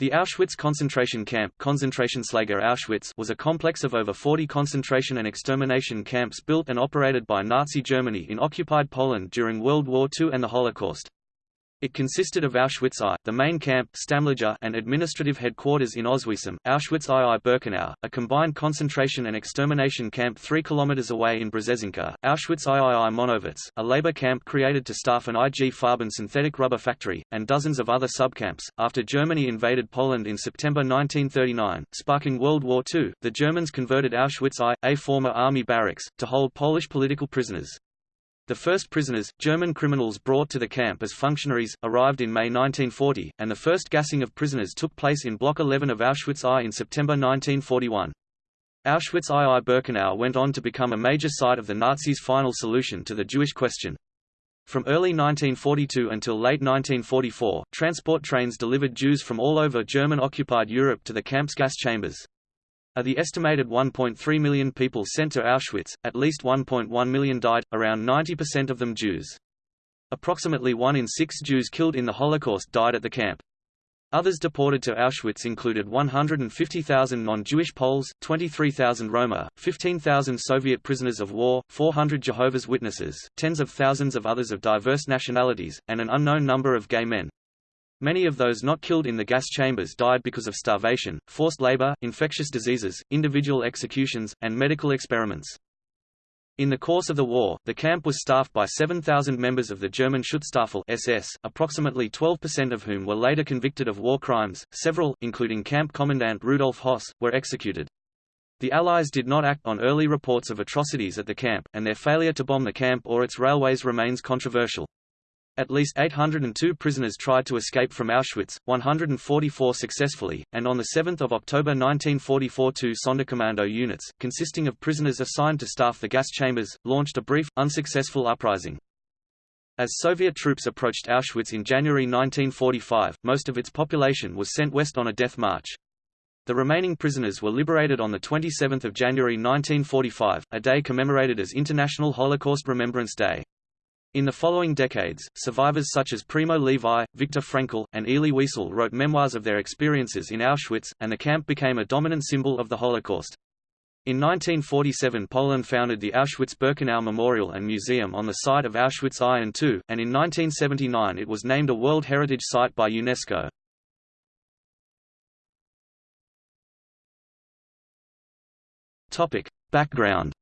The Auschwitz concentration camp Konzentrationslager Auschwitz was a complex of over 40 concentration and extermination camps built and operated by Nazi Germany in occupied Poland during World War II and the Holocaust. It consisted of Auschwitz I, the main camp Stammlager, and administrative headquarters in Oswiecim, Auschwitz II Birkenau, a combined concentration and extermination camp 3 km away in Brzezinka, Auschwitz III Monowitz, a labor camp created to staff an IG Farben synthetic rubber factory, and dozens of other subcamps. After Germany invaded Poland in September 1939, sparking World War II, the Germans converted Auschwitz I, a former army barracks, to hold Polish political prisoners. The first prisoners, German criminals brought to the camp as functionaries, arrived in May 1940, and the first gassing of prisoners took place in Block 11 of Auschwitz I in September 1941. Auschwitz II Birkenau went on to become a major site of the Nazis' final solution to the Jewish question. From early 1942 until late 1944, transport trains delivered Jews from all over German-occupied Europe to the camp's gas chambers. Of the estimated 1.3 million people sent to Auschwitz, at least 1.1 million died, around 90% of them Jews. Approximately one in six Jews killed in the Holocaust died at the camp. Others deported to Auschwitz included 150,000 non-Jewish Poles, 23,000 Roma, 15,000 Soviet prisoners of war, 400 Jehovah's Witnesses, tens of thousands of others of diverse nationalities, and an unknown number of gay men. Many of those not killed in the gas chambers died because of starvation, forced labor, infectious diseases, individual executions, and medical experiments. In the course of the war, the camp was staffed by 7,000 members of the German Schutzstaffel SS, approximately 12% of whom were later convicted of war crimes. Several, including Camp Commandant Rudolf Höss, were executed. The Allies did not act on early reports of atrocities at the camp, and their failure to bomb the camp or its railways remains controversial. At least 802 prisoners tried to escape from Auschwitz, 144 successfully, and on 7 October 1944 two Sonderkommando units, consisting of prisoners assigned to staff the gas chambers, launched a brief, unsuccessful uprising. As Soviet troops approached Auschwitz in January 1945, most of its population was sent west on a death march. The remaining prisoners were liberated on 27 January 1945, a day commemorated as International Holocaust Remembrance Day. In the following decades, survivors such as Primo Levi, Viktor Frankl, and Elie Wiesel wrote memoirs of their experiences in Auschwitz, and the camp became a dominant symbol of the Holocaust. In 1947 Poland founded the Auschwitz-Birkenau Memorial and Museum on the site of Auschwitz I and II, and in 1979 it was named a World Heritage Site by UNESCO. Background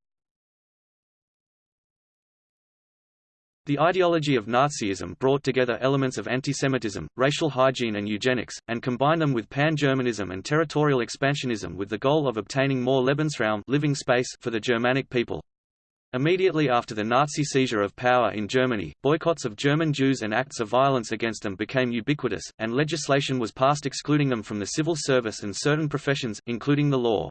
The ideology of Nazism brought together elements of antisemitism, racial hygiene and eugenics, and combined them with pan-Germanism and territorial expansionism with the goal of obtaining more Lebensraum living space for the Germanic people. Immediately after the Nazi seizure of power in Germany, boycotts of German Jews and acts of violence against them became ubiquitous, and legislation was passed excluding them from the civil service and certain professions, including the law.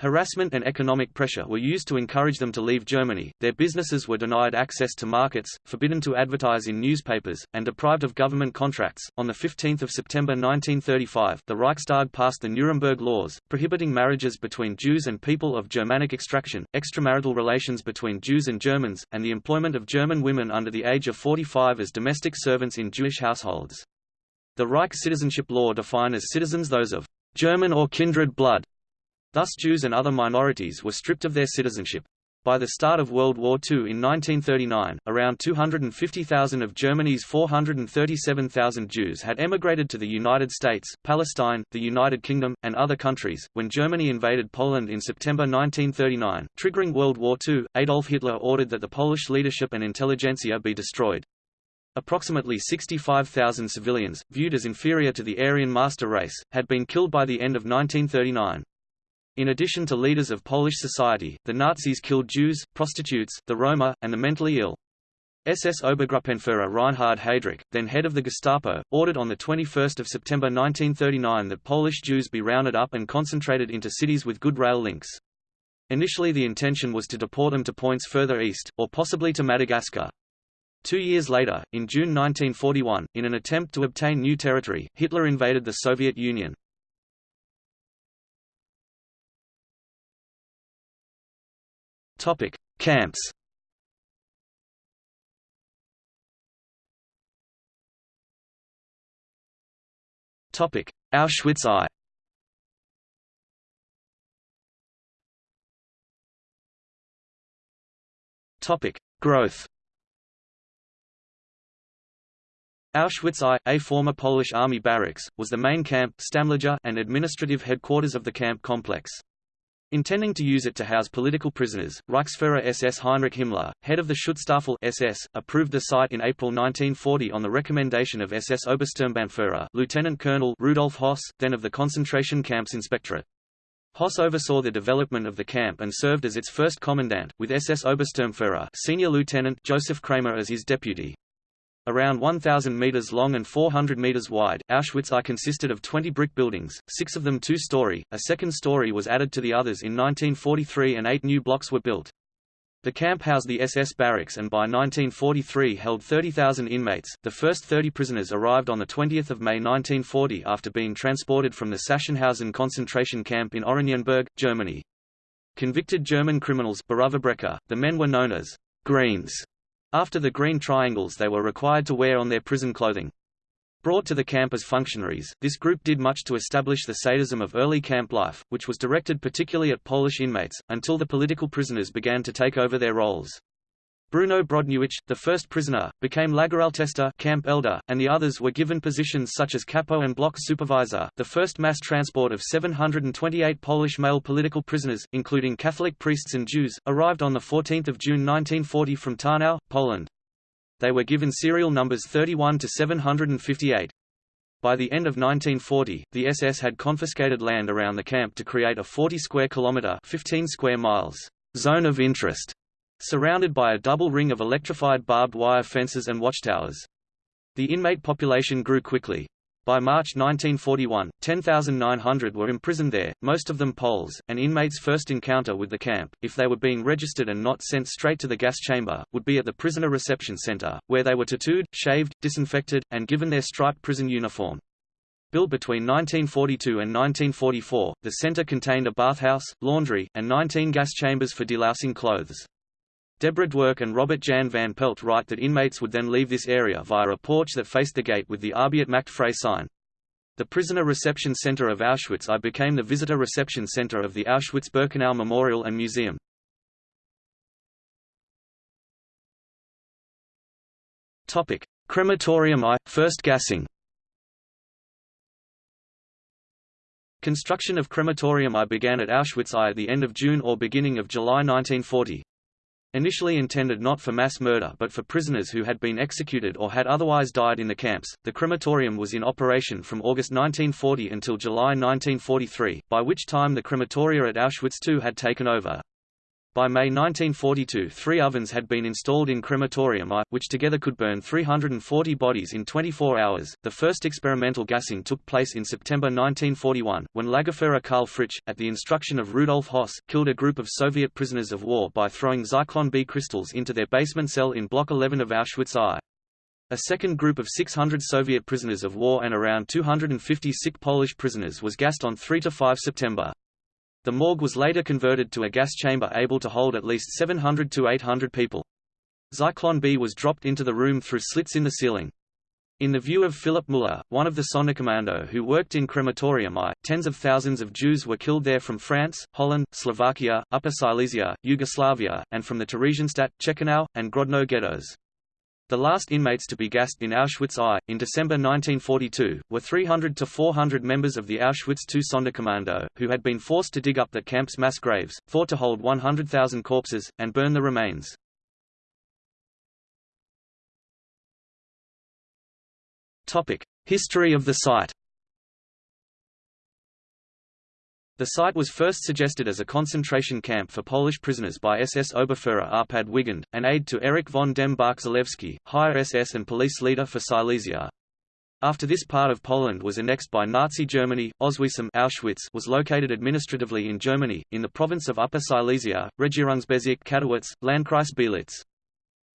Harassment and economic pressure were used to encourage them to leave Germany, their businesses were denied access to markets, forbidden to advertise in newspapers, and deprived of government contracts. On 15 September 1935, the Reichstag passed the Nuremberg Laws, prohibiting marriages between Jews and people of Germanic extraction, extramarital relations between Jews and Germans, and the employment of German women under the age of 45 as domestic servants in Jewish households. The Reich citizenship law defined as citizens those of German or kindred blood, Thus Jews and other minorities were stripped of their citizenship. By the start of World War II in 1939, around 250,000 of Germany's 437,000 Jews had emigrated to the United States, Palestine, the United Kingdom, and other countries. When Germany invaded Poland in September 1939, triggering World War II, Adolf Hitler ordered that the Polish leadership and intelligentsia be destroyed. Approximately 65,000 civilians, viewed as inferior to the Aryan master race, had been killed by the end of 1939. In addition to leaders of Polish society, the Nazis killed Jews, prostitutes, the Roma, and the mentally ill. SS Obergruppenführer Reinhard Heydrich, then head of the Gestapo, ordered on 21 September 1939 that Polish Jews be rounded up and concentrated into cities with good rail links. Initially the intention was to deport them to points further east, or possibly to Madagascar. Two years later, in June 1941, in an attempt to obtain new territory, Hitler invaded the Soviet Union. Topic: Camps. Topic: Auschwitz I Topic: Growth Auschwitz I, a former Polish army barracks, was the main camp and administrative headquarters of the camp complex. Intending to use it to house political prisoners, Reichsfuhrer SS Heinrich Himmler, head of the Schutzstaffel SS, approved the site in April 1940 on the recommendation of SS Obersturmbannführer Lieutenant Colonel Rudolf Höss, then of the concentration camps inspectorate. Höss oversaw the development of the camp and served as its first commandant, with SS Obersturmführer Senior Lieutenant Josef Kramer as his deputy. Around 1,000 meters long and 400 meters wide, Auschwitz I consisted of 20 brick buildings, six of them two-story, a second story was added to the others in 1943 and eight new blocks were built. The camp housed the SS barracks and by 1943 held 30,000 inmates. The first 30 prisoners arrived on 20 May 1940 after being transported from the Sachsenhausen concentration camp in Oranienburg, Germany. Convicted German criminals the men were known as «greens» After the green triangles they were required to wear on their prison clothing. Brought to the camp as functionaries, this group did much to establish the sadism of early camp life, which was directed particularly at Polish inmates, until the political prisoners began to take over their roles. Bruno Brodniewicz, the first prisoner, became Lagerältester camp elder, and the others were given positions such as capo and block supervisor. The first mass transport of 728 Polish male political prisoners, including Catholic priests and Jews, arrived on 14 June 1940 from Tarnow, Poland. They were given serial numbers 31 to 758. By the end of 1940, the SS had confiscated land around the camp to create a 40 square kilometer (15 square miles) zone of interest surrounded by a double ring of electrified barbed wire fences and watchtowers. The inmate population grew quickly. By March 1941, 10,900 were imprisoned there, most of them Poles, and inmates' first encounter with the camp, if they were being registered and not sent straight to the gas chamber, would be at the prisoner reception center, where they were tattooed, shaved, disinfected, and given their striped prison uniform. Built between 1942 and 1944, the center contained a bathhouse, laundry, and 19 gas chambers for delousing clothes. Deborah Dwork and Robert Jan van Pelt write that inmates would then leave this area via a porch that faced the gate with the Arbeit macht frei sign. The Prisoner Reception Center of Auschwitz I became the Visitor Reception Center of the Auschwitz-Birkenau Memorial and Museum. Topic: Crematorium I, first gassing. Construction of crematorium I began at Auschwitz I at the end of June or beginning of July 1940. Initially intended not for mass murder but for prisoners who had been executed or had otherwise died in the camps, the crematorium was in operation from August 1940 until July 1943, by which time the crematoria at Auschwitz II had taken over. By May 1942 three ovens had been installed in crematorium I, which together could burn 340 bodies in 24 hours. The first experimental gassing took place in September 1941, when Lagerführer Karl Fritsch, at the instruction of Rudolf Höss, killed a group of Soviet prisoners of war by throwing Zyklon B crystals into their basement cell in Block 11 of Auschwitz I. A second group of 600 Soviet prisoners of war and around 250 sick Polish prisoners was gassed on 3–5 September. The morgue was later converted to a gas chamber able to hold at least 700 to 800 people. Zyklon B was dropped into the room through slits in the ceiling. In the view of Filip Müller, one of the Sonderkommando who worked in crematorium I, tens of thousands of Jews were killed there from France, Holland, Slovakia, Upper Silesia, Yugoslavia, and from the Theresienstadt, Ciechanów, and Grodno ghettos. The last inmates to be gassed in Auschwitz I, in December 1942, were 300 to 400 members of the Auschwitz II Sonderkommando, who had been forced to dig up the camp's mass graves, thought to hold 100,000 corpses, and burn the remains. History of the site The site was first suggested as a concentration camp for Polish prisoners by SS Oberfuhrer Arpad Wigand, an aide to Erich von dem Bach-Zelewski, higher SS and police leader for Silesia. After this part of Poland was annexed by Nazi Germany, Oswiecim Auschwitz was located administratively in Germany, in the province of Upper Silesia, Regierungsbezirk Katowice, Landkreis Bielitz.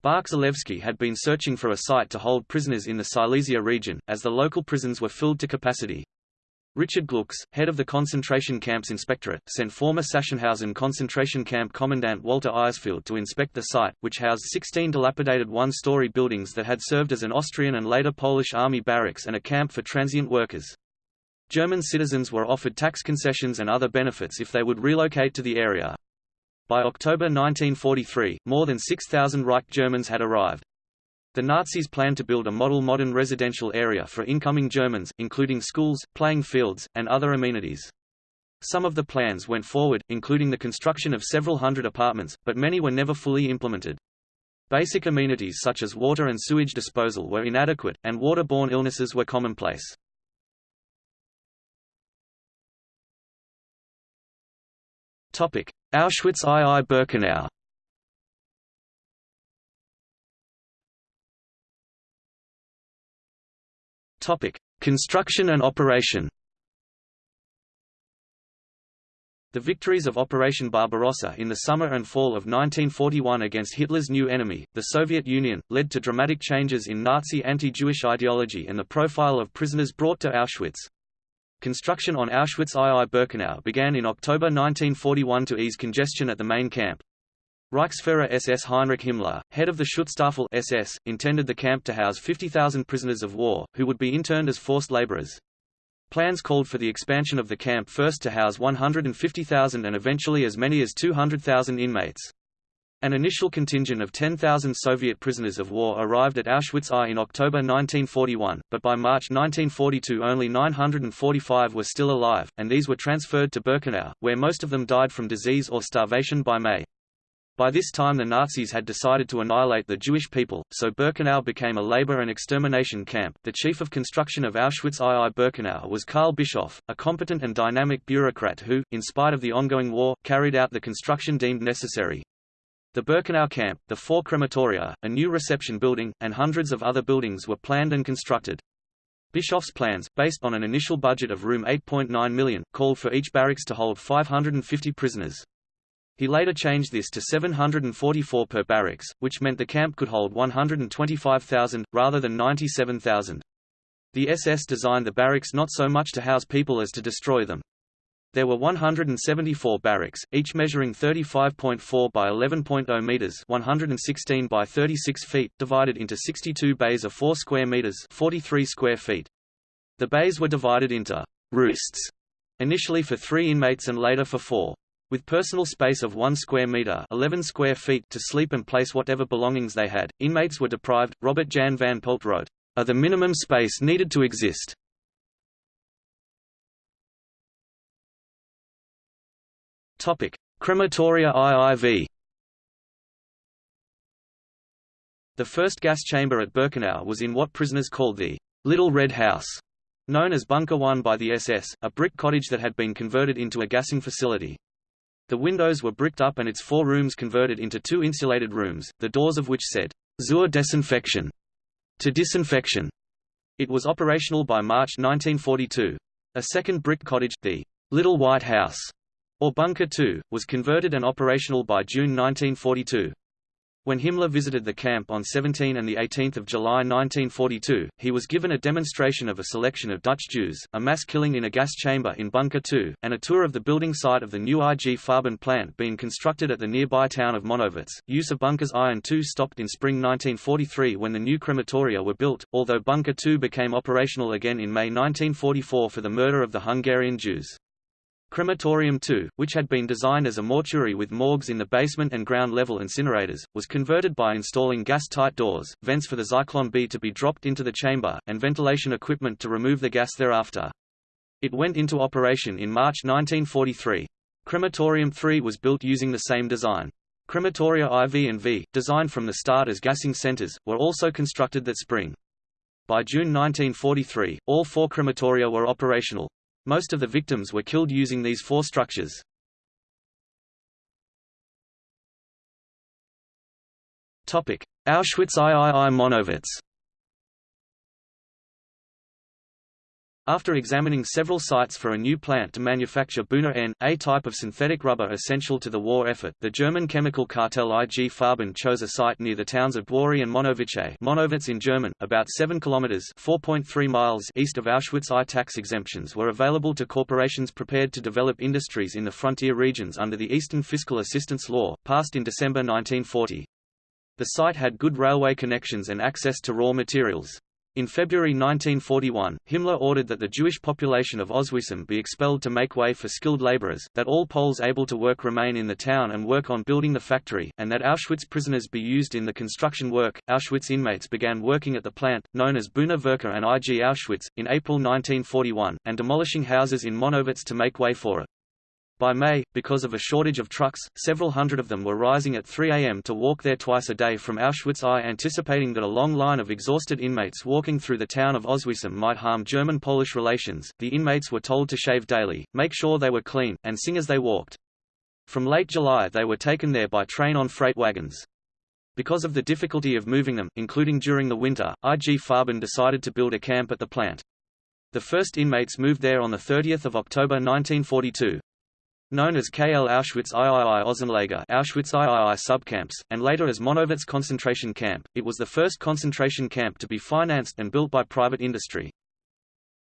Bach-Zelewski had been searching for a site to hold prisoners in the Silesia region, as the local prisons were filled to capacity. Richard Glucks, head of the concentration camps inspectorate, sent former Sachsenhausen concentration camp commandant Walter Eisfeld to inspect the site, which housed 16 dilapidated one-story buildings that had served as an Austrian and later Polish army barracks and a camp for transient workers. German citizens were offered tax concessions and other benefits if they would relocate to the area. By October 1943, more than 6,000 Reich Germans had arrived. The Nazis planned to build a model modern residential area for incoming Germans, including schools, playing fields, and other amenities. Some of the plans went forward, including the construction of several hundred apartments, but many were never fully implemented. Basic amenities such as water and sewage disposal were inadequate, and waterborne illnesses were commonplace. Auschwitz II Birkenau Construction and operation The victories of Operation Barbarossa in the summer and fall of 1941 against Hitler's new enemy, the Soviet Union, led to dramatic changes in Nazi anti-Jewish ideology and the profile of prisoners brought to Auschwitz. Construction on Auschwitz II-Birkenau began in October 1941 to ease congestion at the main camp. Reichsfuhrer SS Heinrich Himmler, head of the Schutzstaffel SS, intended the camp to house 50,000 prisoners of war, who would be interned as forced laborers. Plans called for the expansion of the camp first to house 150,000 and eventually as many as 200,000 inmates. An initial contingent of 10,000 Soviet prisoners of war arrived at Auschwitz I in October 1941, but by March 1942 only 945 were still alive, and these were transferred to Birkenau, where most of them died from disease or starvation by May. By this time the Nazis had decided to annihilate the Jewish people, so Birkenau became a labor and extermination camp. The chief of construction of Auschwitz II Birkenau was Karl Bischoff, a competent and dynamic bureaucrat who, in spite of the ongoing war, carried out the construction deemed necessary. The Birkenau camp, the four crematoria, a new reception building, and hundreds of other buildings were planned and constructed. Bischoff's plans, based on an initial budget of room 8.9 million, called for each barracks to hold 550 prisoners. He later changed this to 744 per barracks, which meant the camp could hold 125,000, rather than 97,000. The SS designed the barracks not so much to house people as to destroy them. There were 174 barracks, each measuring 35.4 by 11.0 meters, 116 by 36 feet, divided into 62 bays of 4 square meters, 43 square feet. The bays were divided into roosts, initially for 3 inmates and later for 4. With personal space of 1 square meter 11 square feet to sleep and place whatever belongings they had, inmates were deprived. Robert Jan van Pelt wrote, "Are the minimum space needed to exist." Topic: Crematoria IIV. The first gas chamber at Birkenau was in what prisoners called the Little Red House, known as Bunker 1 by the SS, a brick cottage that had been converted into a gassing facility. The windows were bricked up and its four rooms converted into two insulated rooms, the doors of which said, Zur Desinfektion, to disinfection. It was operational by March 1942. A second brick cottage, the Little White House, or Bunker 2, was converted and operational by June 1942. When Himmler visited the camp on 17 and 18 July 1942, he was given a demonstration of a selection of Dutch Jews, a mass killing in a gas chamber in Bunker 2, and a tour of the building site of the new IG Farben plant being constructed at the nearby town of Monowitz. Use of Bunkers I and II stopped in spring 1943 when the new crematoria were built, although Bunker 2 became operational again in May 1944 for the murder of the Hungarian Jews. Crematorium II, which had been designed as a mortuary with morgues in the basement and ground-level incinerators, was converted by installing gas-tight doors, vents for the Zyklon B to be dropped into the chamber, and ventilation equipment to remove the gas thereafter. It went into operation in March 1943. Crematorium III was built using the same design. Crematoria IV and V, designed from the start as gassing centers, were also constructed that spring. By June 1943, all four crematoria were operational. Most of the victims were killed using these four structures. Auschwitz III Monowitz After examining several sites for a new plant to manufacture Buna N, a type of synthetic rubber essential to the war effort, the German chemical cartel IG Farben chose a site near the towns of Dwory and Monowitz. Monowitz in German, about 7 kilometers (4.3 miles) east of Auschwitz. I tax exemptions were available to corporations prepared to develop industries in the frontier regions under the Eastern Fiscal Assistance Law, passed in December 1940. The site had good railway connections and access to raw materials. In February 1941, Himmler ordered that the Jewish population of Oswiecim be expelled to make way for skilled laborers, that all Poles able to work remain in the town and work on building the factory, and that Auschwitz prisoners be used in the construction work. Auschwitz inmates began working at the plant, known as Buna Werke and IG Auschwitz, in April 1941, and demolishing houses in Monowitz to make way for it. By May, because of a shortage of trucks, several hundred of them were rising at 3 a.m. to walk there twice a day from Auschwitz I anticipating that a long line of exhausted inmates walking through the town of Oswiecim might harm German-Polish relations, the inmates were told to shave daily, make sure they were clean, and sing as they walked. From late July they were taken there by train on freight wagons. Because of the difficulty of moving them, including during the winter, IG Farben decided to build a camp at the plant. The first inmates moved there on 30 October 1942. Known as KL Auschwitz III Außenlager Auschwitz III subcamps, and later as Monowitz concentration camp, it was the first concentration camp to be financed and built by private industry.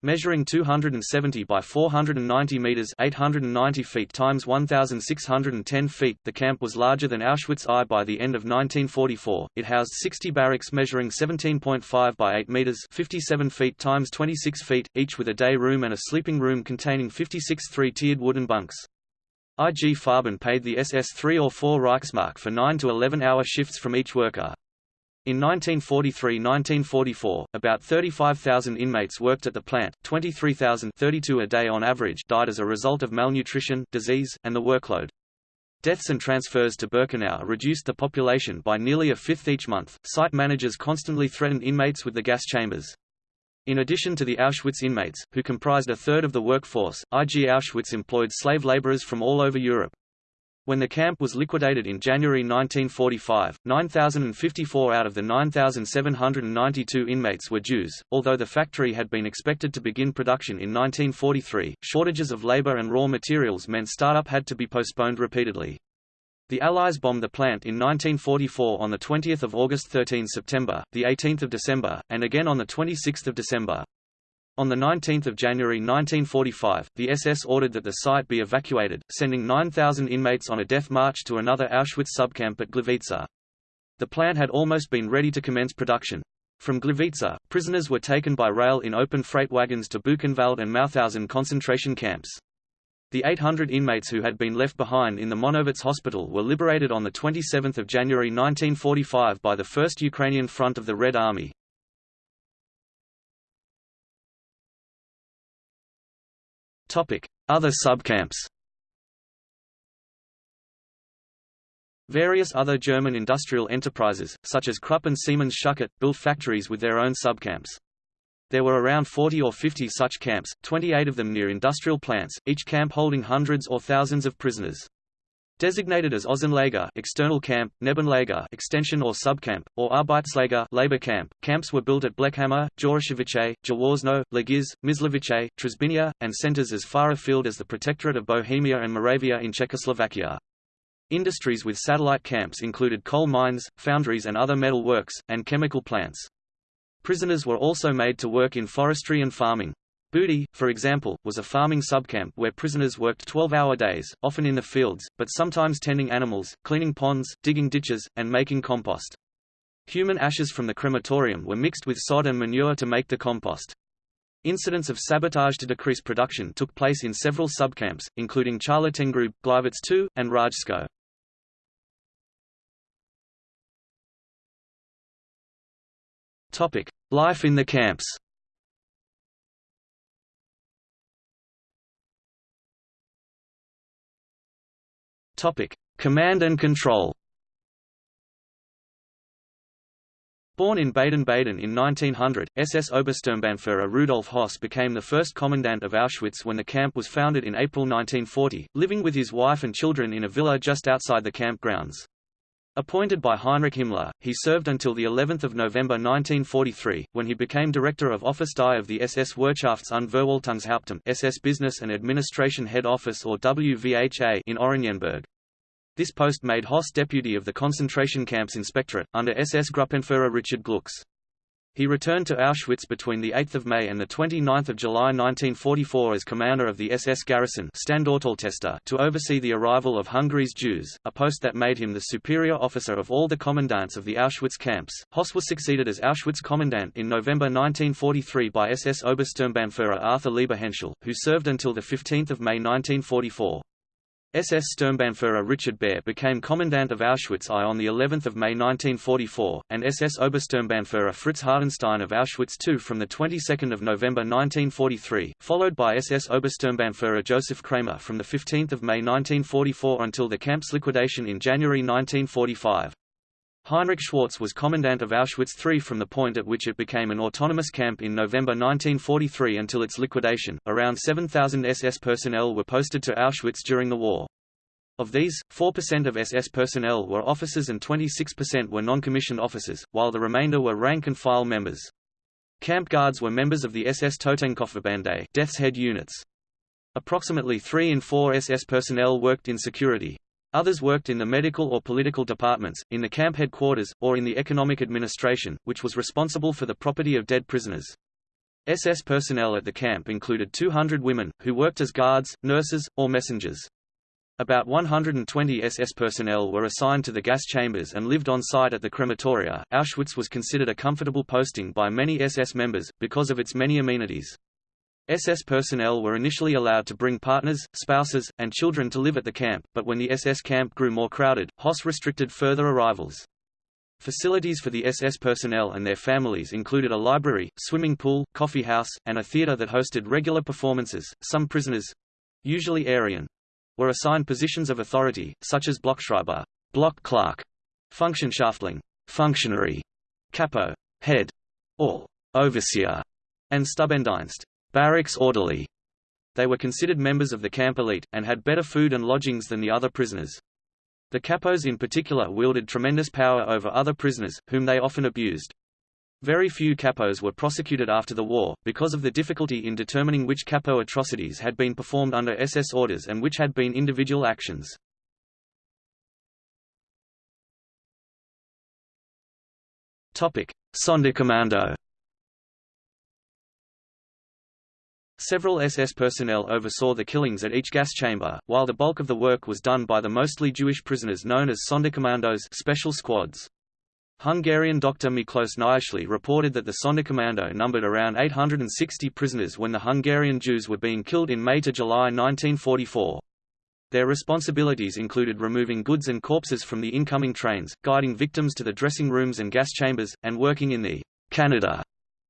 Measuring 270 by 490 meters (890 feet times 1610 feet), the camp was larger than Auschwitz I by the end of 1944. It housed 60 barracks measuring 17.5 by 8 meters (57 feet times 26 feet), each with a day room and a sleeping room containing 56 three-tiered wooden bunks. IG Farben paid the SS 3 or 4 Reichsmark for 9 to 11-hour shifts from each worker. In 1943–1944, about 35,000 inmates worked at the plant, 23,032 a day on average died as a result of malnutrition, disease, and the workload. Deaths and transfers to Birkenau reduced the population by nearly a fifth each month. Site managers constantly threatened inmates with the gas chambers. In addition to the Auschwitz inmates, who comprised a third of the workforce, IG Auschwitz employed slave laborers from all over Europe. When the camp was liquidated in January 1945, 9,054 out of the 9,792 inmates were Jews. Although the factory had been expected to begin production in 1943, shortages of labor and raw materials meant startup had to be postponed repeatedly. The Allies bombed the plant in 1944 on 20 August 13 September, 18 December, and again on 26 December. On 19 January 1945, the SS ordered that the site be evacuated, sending 9,000 inmates on a death march to another Auschwitz subcamp at Gliwice. The plant had almost been ready to commence production. From Gliwice, prisoners were taken by rail in open freight wagons to Buchenwald and Mauthausen concentration camps. The 800 inmates who had been left behind in the Monowitz hospital were liberated on 27 January 1945 by the 1st Ukrainian Front of the Red Army. Other subcamps Various other German industrial enterprises, such as Krupp and Siemens Schuckert, built factories with their own subcamps. There were around 40 or 50 such camps, 28 of them near industrial plants, each camp holding hundreds or thousands of prisoners. Designated as Außenlager external camp, Nebenlager extension or subcamp, or Arbeitslager labor camp, camps were built at Blechhammer, Jawoszyce, Jaworzno, Legiz, Myslovice, Trzebina, and centers as far afield as the Protectorate of Bohemia and Moravia in Czechoslovakia. Industries with satellite camps included coal mines, foundries and other metal works, and chemical plants. Prisoners were also made to work in forestry and farming. Budy, for example, was a farming subcamp where prisoners worked 12-hour days, often in the fields, but sometimes tending animals, cleaning ponds, digging ditches, and making compost. Human ashes from the crematorium were mixed with sod and manure to make the compost. Incidents of sabotage to decrease production took place in several subcamps, including Charlottengrube, Gleiwitz II, and Rajsko. Topic: Life in the camps. Topic: Command and control. Born in Baden-Baden in 1900, SS Obersturmbannführer Rudolf Höss became the first commandant of Auschwitz when the camp was founded in April 1940, living with his wife and children in a villa just outside the camp grounds. Appointed by Heinrich Himmler, he served until the 11th of November 1943, when he became director of Office Die of the SS Wirtschafts- und Verwaltungshauptamt SS Business and Administration Head Office or WVHA in Oranienburg. This post made Höss deputy of the concentration camps inspectorate, under SS Gruppenführer Richard Glucks. He returned to Auschwitz between 8 May and 29 July 1944 as commander of the SS garrison to oversee the arrival of Hungary's Jews, a post that made him the superior officer of all the commandants of the Auschwitz camps. Hoss was succeeded as Auschwitz commandant in November 1943 by SS Obersturmbannführer Arthur Liebehenschel, who served until 15 May 1944. SS Sturmbannführer Richard Baer became commandant of Auschwitz I on the 11th of May 1944, and SS Obersturmbannführer Fritz Hartjenstein of Auschwitz II from the 22nd of November 1943, followed by SS Obersturmbannführer Josef Kramer from the 15th of May 1944 until the camp's liquidation in January 1945. Heinrich Schwarz was commandant of Auschwitz III from the point at which it became an autonomous camp in November 1943 until its liquidation. Around 7,000 SS personnel were posted to Auschwitz during the war. Of these, 4% of SS personnel were officers and 26% were non-commissioned officers, while the remainder were rank-and-file members. Camp guards were members of the SS Totenkopfverbände Death's Head units. Approximately 3 in 4 SS personnel worked in security. Others worked in the medical or political departments, in the camp headquarters, or in the economic administration, which was responsible for the property of dead prisoners. SS personnel at the camp included 200 women, who worked as guards, nurses, or messengers. About 120 SS personnel were assigned to the gas chambers and lived on site at the crematoria. Auschwitz was considered a comfortable posting by many SS members, because of its many amenities. SS personnel were initially allowed to bring partners, spouses, and children to live at the camp, but when the SS camp grew more crowded, Hoss restricted further arrivals. Facilities for the SS personnel and their families included a library, swimming pool, coffee house, and a theater that hosted regular performances. Some prisoners usually Aryan were assigned positions of authority, such as Blockschreiber, block clerk, Funktionshäftling, functionary, capo, head, or overseer, and Stubendienst, barracks orderly. They were considered members of the camp elite, and had better food and lodgings than the other prisoners. The capos in particular wielded tremendous power over other prisoners, whom they often abused. Very few capos were prosecuted after the war, because of the difficulty in determining which capo atrocities had been performed under SS orders and which had been individual actions. Sonderkommando Several SS personnel oversaw the killings at each gas chamber, while the bulk of the work was done by the mostly Jewish prisoners known as Sonderkommandos special squads. Hungarian Dr. Miklos Nyiszli reported that the Sonderkommando numbered around 860 prisoners when the Hungarian Jews were being killed in May to July 1944. Their responsibilities included removing goods and corpses from the incoming trains, guiding victims to the dressing rooms and gas chambers, and working in the Canada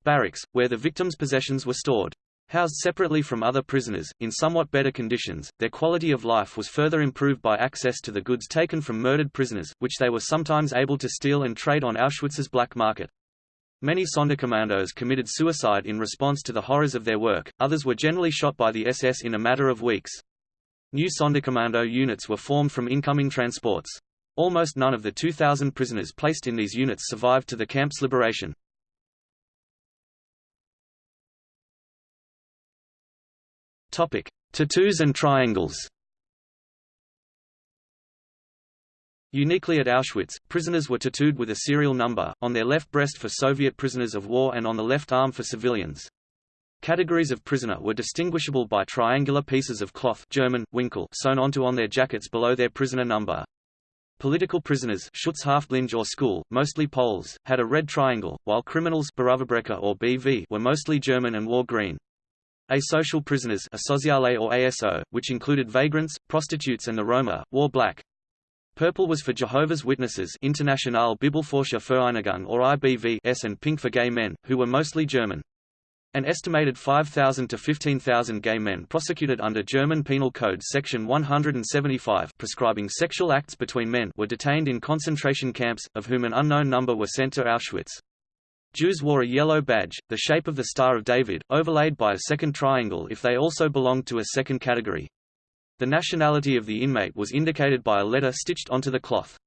barracks, where the victims' possessions were stored. Housed separately from other prisoners, in somewhat better conditions, their quality of life was further improved by access to the goods taken from murdered prisoners, which they were sometimes able to steal and trade on Auschwitz's black market. Many Sonderkommandos committed suicide in response to the horrors of their work, others were generally shot by the SS in a matter of weeks. New Sonderkommando units were formed from incoming transports. Almost none of the 2,000 prisoners placed in these units survived to the camp's liberation. Topic: Tattoos and triangles. Uniquely at Auschwitz, prisoners were tattooed with a serial number, on their left breast for Soviet prisoners of war and on the left arm for civilians. Categories of prisoner were distinguishable by triangular pieces of cloth German, Winkel sewn onto on their jackets below their prisoner number. Political prisoners Schutzhäftlinge or school, mostly Poles, had a red triangle, while criminals or BV were mostly German and wore green. Asocial prisoners Asoziale or ASO, which included vagrants, prostitutes and the Roma, wore black. Purple was for Jehovah's Witnesses Internationale Bibelforscher or IBVS and pink for gay men, who were mostly German. An estimated 5,000 to 15,000 gay men prosecuted under German Penal Code Section 175 prescribing sexual acts between men were detained in concentration camps, of whom an unknown number were sent to Auschwitz. Jews wore a yellow badge, the shape of the Star of David, overlaid by a second triangle if they also belonged to a second category. The nationality of the inmate was indicated by a letter stitched onto the cloth.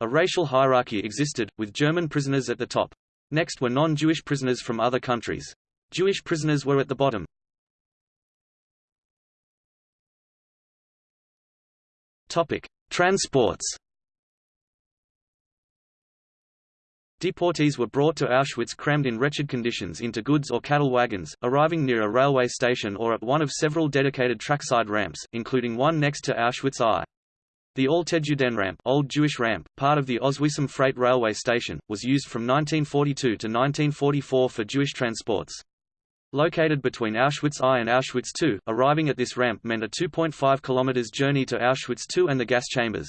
A racial hierarchy existed, with German prisoners at the top. Next were non-Jewish prisoners from other countries. Jewish prisoners were at the bottom. Topic: Transports Deportees were brought to Auschwitz crammed in wretched conditions into goods or cattle wagons, arriving near a railway station or at one of several dedicated trackside ramps, including one next to Auschwitz I. The Alte Judenramp, Old Jewish Ramp, part of the Oswiecim Freight Railway Station, was used from 1942 to 1944 for Jewish transports. Located between Auschwitz I and Auschwitz II, arriving at this ramp meant a 2.5 km journey to Auschwitz II and the gas chambers.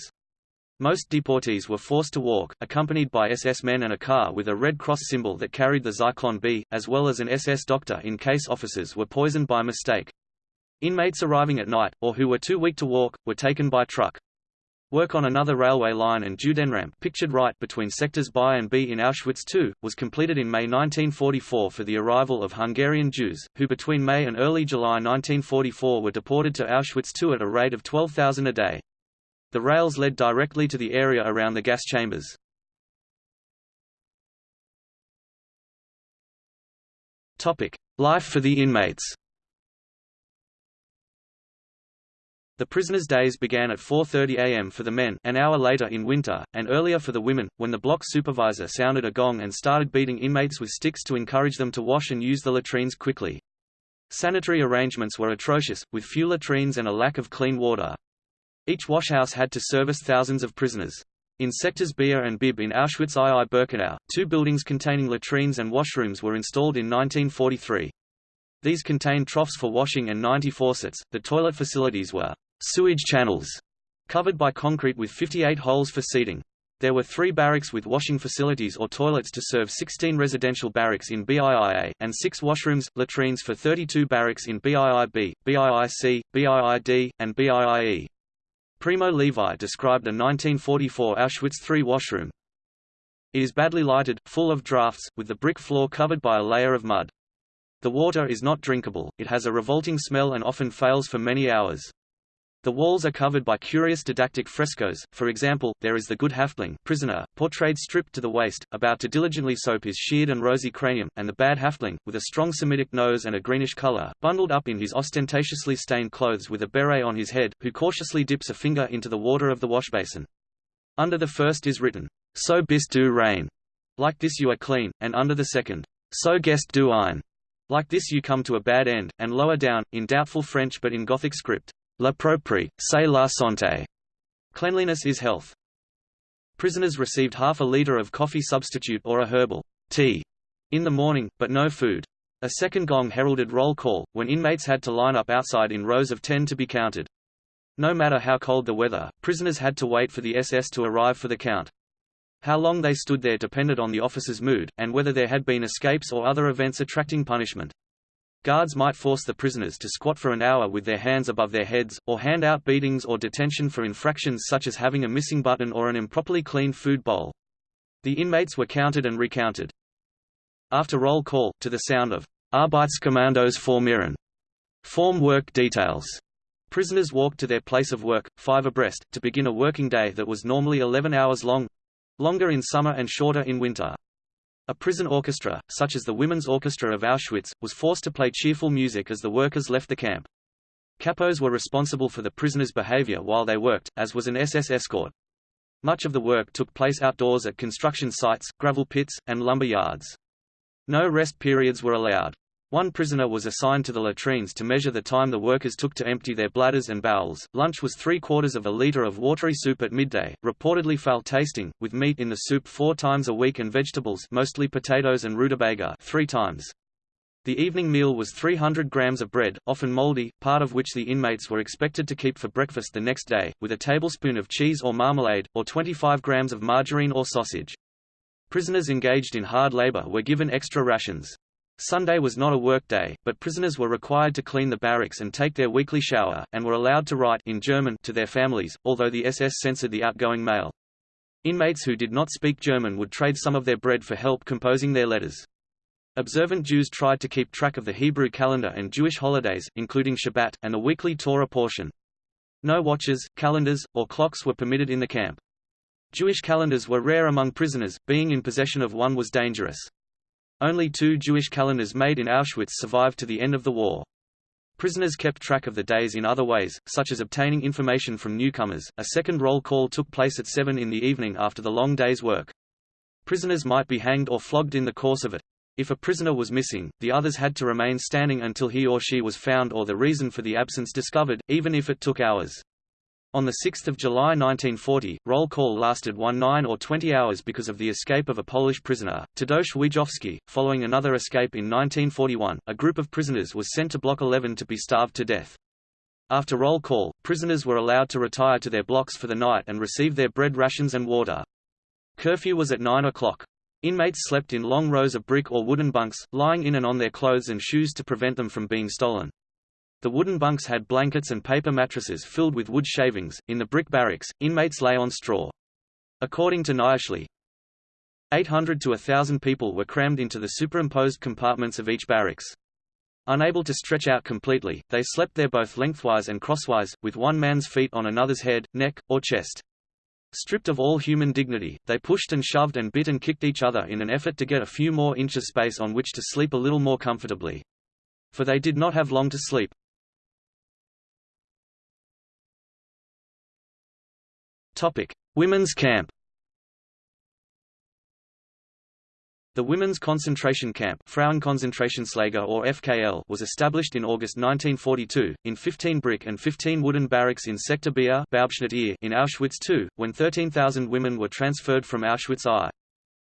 Most deportees were forced to walk, accompanied by SS men and a car with a Red Cross symbol that carried the Zyklon B, as well as an SS doctor in case officers were poisoned by mistake. Inmates arriving at night, or who were too weak to walk, were taken by truck. Work on another railway line and Judenramp pictured right between sectors B and B in Auschwitz II, was completed in May 1944 for the arrival of Hungarian Jews, who between May and early July 1944 were deported to Auschwitz II at a rate of 12,000 a day. The rails led directly to the area around the gas chambers. Life for the inmates The prisoners' days began at 4.30 am for the men an hour later in winter, and earlier for the women, when the block supervisor sounded a gong and started beating inmates with sticks to encourage them to wash and use the latrines quickly. Sanitary arrangements were atrocious, with few latrines and a lack of clean water. Each washhouse had to service thousands of prisoners. In sectors Bier and Bib in Auschwitz II Birkenau, two buildings containing latrines and washrooms were installed in 1943. These contained troughs for washing and 90 faucets. The toilet facilities were sewage channels, covered by concrete with 58 holes for seating. There were three barracks with washing facilities or toilets to serve 16 residential barracks in BIIA, and six washrooms, latrines for 32 barracks in BIIB, BIIC, BIID, and BIIE. Primo Levi described a 1944 Auschwitz III washroom. It is badly lighted, full of drafts, with the brick floor covered by a layer of mud. The water is not drinkable, it has a revolting smell and often fails for many hours. The walls are covered by curious didactic frescoes, for example, there is the good Häftling prisoner, portrayed stripped to the waist, about to diligently soap his sheared and rosy cranium, and the bad Häftling, with a strong Semitic nose and a greenish color, bundled up in his ostentatiously stained clothes with a beret on his head, who cautiously dips a finger into the water of the washbasin. Under the first is written, So bist du rein, like this you are clean, and under the second, So gehst du ein, like this you come to a bad end, and lower down, in doubtful French but in Gothic script, La propre, c'est la santé. Cleanliness is health. Prisoners received half a liter of coffee substitute or a herbal tea in the morning, but no food. A second gong heralded roll call, when inmates had to line up outside in rows of ten to be counted. No matter how cold the weather, prisoners had to wait for the SS to arrive for the count. How long they stood there depended on the officer's mood, and whether there had been escapes or other events attracting punishment. Guards might force the prisoners to squat for an hour with their hands above their heads, or hand out beatings or detention for infractions such as having a missing button or an improperly cleaned food bowl. The inmates were counted and recounted. After roll call, to the sound of Arbeitskommandos formieren, form work details, prisoners walked to their place of work, five abreast, to begin a working day that was normally 11 hours long—longer in summer and shorter in winter. A prison orchestra, such as the Women's Orchestra of Auschwitz, was forced to play cheerful music as the workers left the camp. Capos were responsible for the prisoners' behavior while they worked, as was an SS escort. Much of the work took place outdoors at construction sites, gravel pits, and lumber yards. No rest periods were allowed. One prisoner was assigned to the latrines to measure the time the workers took to empty their bladders and bowels. Lunch was three quarters of a liter of watery soup at midday, reportedly foul tasting, with meat in the soup four times a week and vegetables mostly potatoes and rutabaga three times. The evening meal was 300 grams of bread, often moldy, part of which the inmates were expected to keep for breakfast the next day, with a tablespoon of cheese or marmalade, or 25 grams of margarine or sausage. Prisoners engaged in hard labor were given extra rations. Sunday was not a work day, but prisoners were required to clean the barracks and take their weekly shower, and were allowed to write in German to their families, although the SS censored the outgoing mail. Inmates who did not speak German would trade some of their bread for help composing their letters. Observant Jews tried to keep track of the Hebrew calendar and Jewish holidays, including Shabbat, and the weekly Torah portion. No watches, calendars, or clocks were permitted in the camp. Jewish calendars were rare among prisoners, being in possession of one was dangerous. Only two Jewish calendars made in Auschwitz survived to the end of the war. Prisoners kept track of the days in other ways, such as obtaining information from newcomers. A second roll call took place at 7 in the evening after the long day's work. Prisoners might be hanged or flogged in the course of it. If a prisoner was missing, the others had to remain standing until he or she was found or the reason for the absence discovered, even if it took hours. On 6 July 1940, roll call lasted one 9 or 20 hours because of the escape of a Polish prisoner, Tadeusz Wiejowski. Following another escape in 1941, a group of prisoners was sent to Block 11 to be starved to death. After roll call, prisoners were allowed to retire to their blocks for the night and receive their bread rations and water. Curfew was at 9 o'clock. Inmates slept in long rows of brick or wooden bunks, lying in and on their clothes and shoes to prevent them from being stolen. The wooden bunks had blankets and paper mattresses filled with wood shavings. In the brick barracks, inmates lay on straw. According to Nyiszli, 800 to 1,000 people were crammed into the superimposed compartments of each barracks. Unable to stretch out completely, they slept there both lengthwise and crosswise, with one man's feet on another's head, neck, or chest. Stripped of all human dignity, they pushed and shoved and bit and kicked each other in an effort to get a few more inches space on which to sleep a little more comfortably. For they did not have long to sleep. Topic: Women's camp. The Women's Concentration Camp Frauenkonzentrationslager or FKL was established in August 1942, in 15 brick and 15 wooden barracks in Sector Bier in Auschwitz II, when 13,000 women were transferred from Auschwitz I.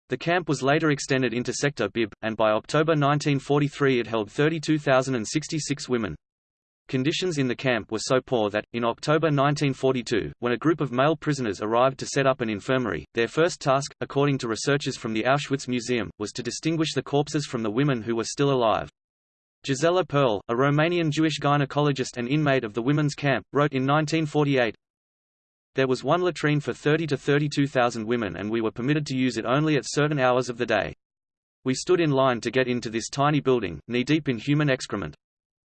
The camp was later extended into Sector Bib, and by October 1943 it held 32,066 women. Conditions in the camp were so poor that, in October 1942, when a group of male prisoners arrived to set up an infirmary, their first task, according to researchers from the Auschwitz Museum, was to distinguish the corpses from the women who were still alive. Gisela Perl, a Romanian Jewish gynecologist and inmate of the women's camp, wrote in 1948, There was one latrine for 30 to 32,000 women and we were permitted to use it only at certain hours of the day. We stood in line to get into this tiny building, knee-deep in human excrement.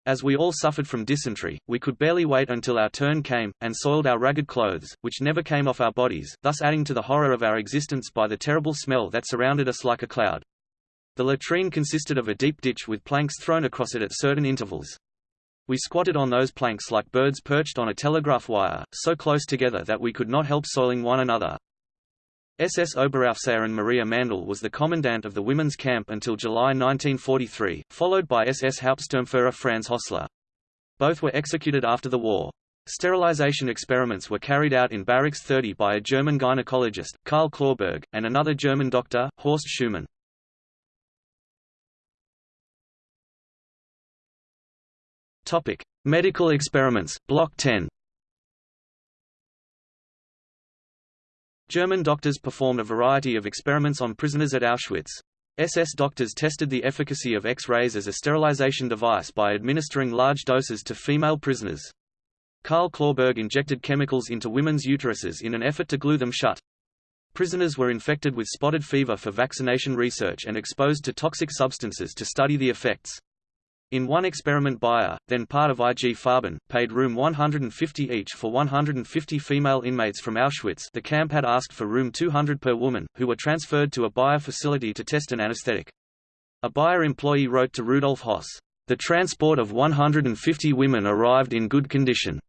As we all suffered from dysentery, we could barely wait until our turn came, and soiled our ragged clothes, which never came off our bodies, thus adding to the horror of our existence by the terrible smell that surrounded us like a cloud. The latrine consisted of a deep ditch with planks thrown across it at certain intervals. We squatted on those planks like birds perched on a telegraph wire, so close together that we could not help soiling one another. SS Oberaufseherin Maria Mandel was the commandant of the women's camp until July 1943, followed by SS Hauptsturmführer Franz Hössler. Both were executed after the war. Sterilization experiments were carried out in Barracks 30 by a German gynecologist, Carl Clauberg, and another German doctor, Horst Schumann. Medical experiments, Block 10. German doctors performed a variety of experiments on prisoners at Auschwitz. SS doctors tested the efficacy of X-rays as a sterilization device by administering large doses to female prisoners. Carl Clauberg injected chemicals into women's uteruses in an effort to glue them shut. Prisoners were infected with spotted fever for vaccination research and exposed to toxic substances to study the effects. In one experiment Bayer, then part of IG Farben, paid room 150 each for 150 female inmates from Auschwitz the camp had asked for room 200 per woman, who were transferred to a Bayer facility to test an anesthetic. A Bayer employee wrote to Rudolf Höss, "...the transport of 150 women arrived in good condition.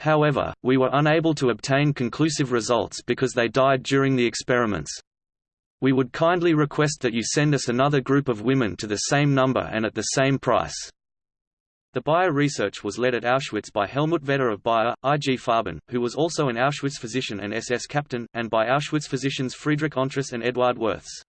However, we were unable to obtain conclusive results because they died during the experiments." We would kindly request that you send us another group of women to the same number and at the same price. The Bayer research was led at Auschwitz by Helmut Vetter of Bayer, IG Farben, who was also an Auschwitz physician and SS captain, and by Auschwitz physicians Friedrich Entress and Eduard Wirths.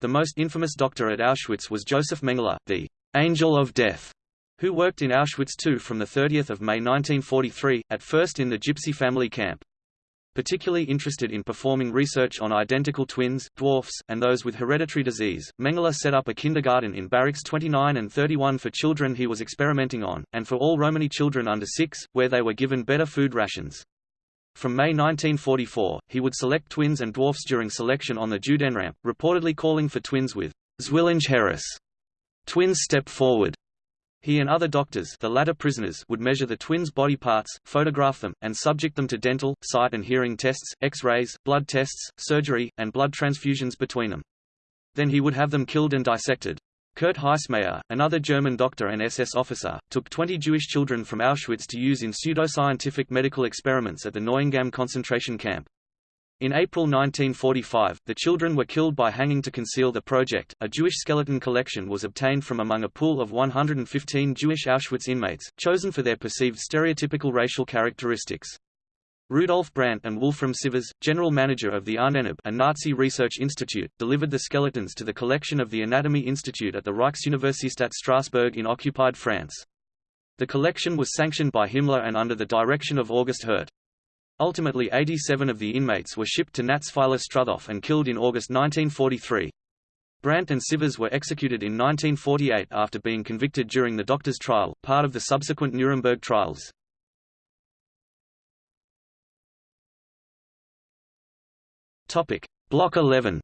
The most infamous doctor at Auschwitz was Josef Mengele, the «angel of death», who worked in Auschwitz II from 30 May 1943, at first in the Gypsy family camp. Particularly interested in performing research on identical twins, dwarfs, and those with hereditary disease, Mengele set up a kindergarten in Barracks 29 and 31 for children he was experimenting on, and for all Romani children under 6, where they were given better food rations. From May 1944, he would select twins and dwarfs during selection on the Judenramp, reportedly calling for twins with Zwillinge heraus. Twins step forward, he and other doctors the latter prisoners would measure the twins' body parts, photograph them, and subject them to dental, sight and hearing tests, X-rays, blood tests, surgery, and blood transfusions between them. Then he would have them killed and dissected. Kurt Heissmeyer, another German doctor and SS officer, took 20 Jewish children from Auschwitz to use in pseudoscientific medical experiments at the Neuengamme concentration camp. In April 1945, the children were killed by hanging to conceal the project. A Jewish skeleton collection was obtained from among a pool of 115 Jewish Auschwitz inmates, chosen for their perceived stereotypical racial characteristics. Rudolf Brandt and Wolfram Sievers, general manager of the Ahnenerbe a Nazi research institute, delivered the skeletons to the collection of the Anatomy Institute at the Reichsuniversität Strasbourg in occupied France. The collection was sanctioned by Himmler and under the direction of August Hirt. Ultimately 87 of the inmates were shipped to Natzweiler Struthof and killed in August 1943. Brandt and Sievers were executed in 1948 after being convicted during the doctor's trial, part of the subsequent Nuremberg trials. Topic: Block 11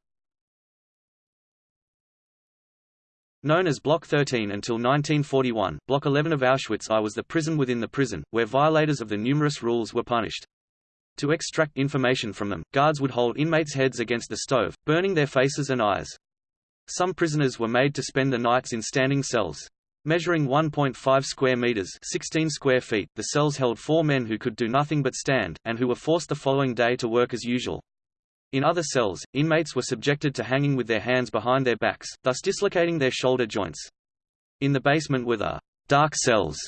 Known as Block 13 until 1941, Block 11 of Auschwitz I was the prison within the prison, where violators of the numerous rules were punished. To extract information from them, guards would hold inmates' heads against the stove, burning their faces and eyes. Some prisoners were made to spend the nights in standing cells. Measuring 1.5 square meters 16 square feet, the cells held four men who could do nothing but stand, and who were forced the following day to work as usual. In other cells, inmates were subjected to hanging with their hands behind their backs, thus dislocating their shoulder joints. In the basement were the dark cells,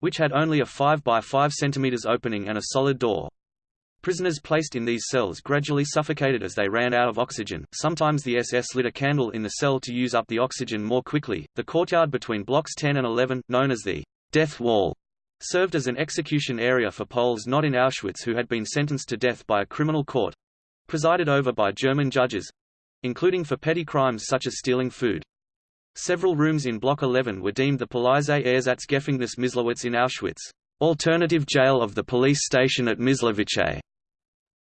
which had only a 5 by 5 centimeters opening and a solid door. Prisoners placed in these cells gradually suffocated as they ran out of oxygen. Sometimes the SS lit a candle in the cell to use up the oxygen more quickly. The courtyard between blocks 10 and 11, known as the death wall, served as an execution area for Poles not in Auschwitz who had been sentenced to death by a criminal court presided over by German judges including for petty crimes such as stealing food. Several rooms in Block 11 were deemed the Polizeie Ersatzgefängnis Myslowitz in Auschwitz, alternative jail of the police station at Myslowice.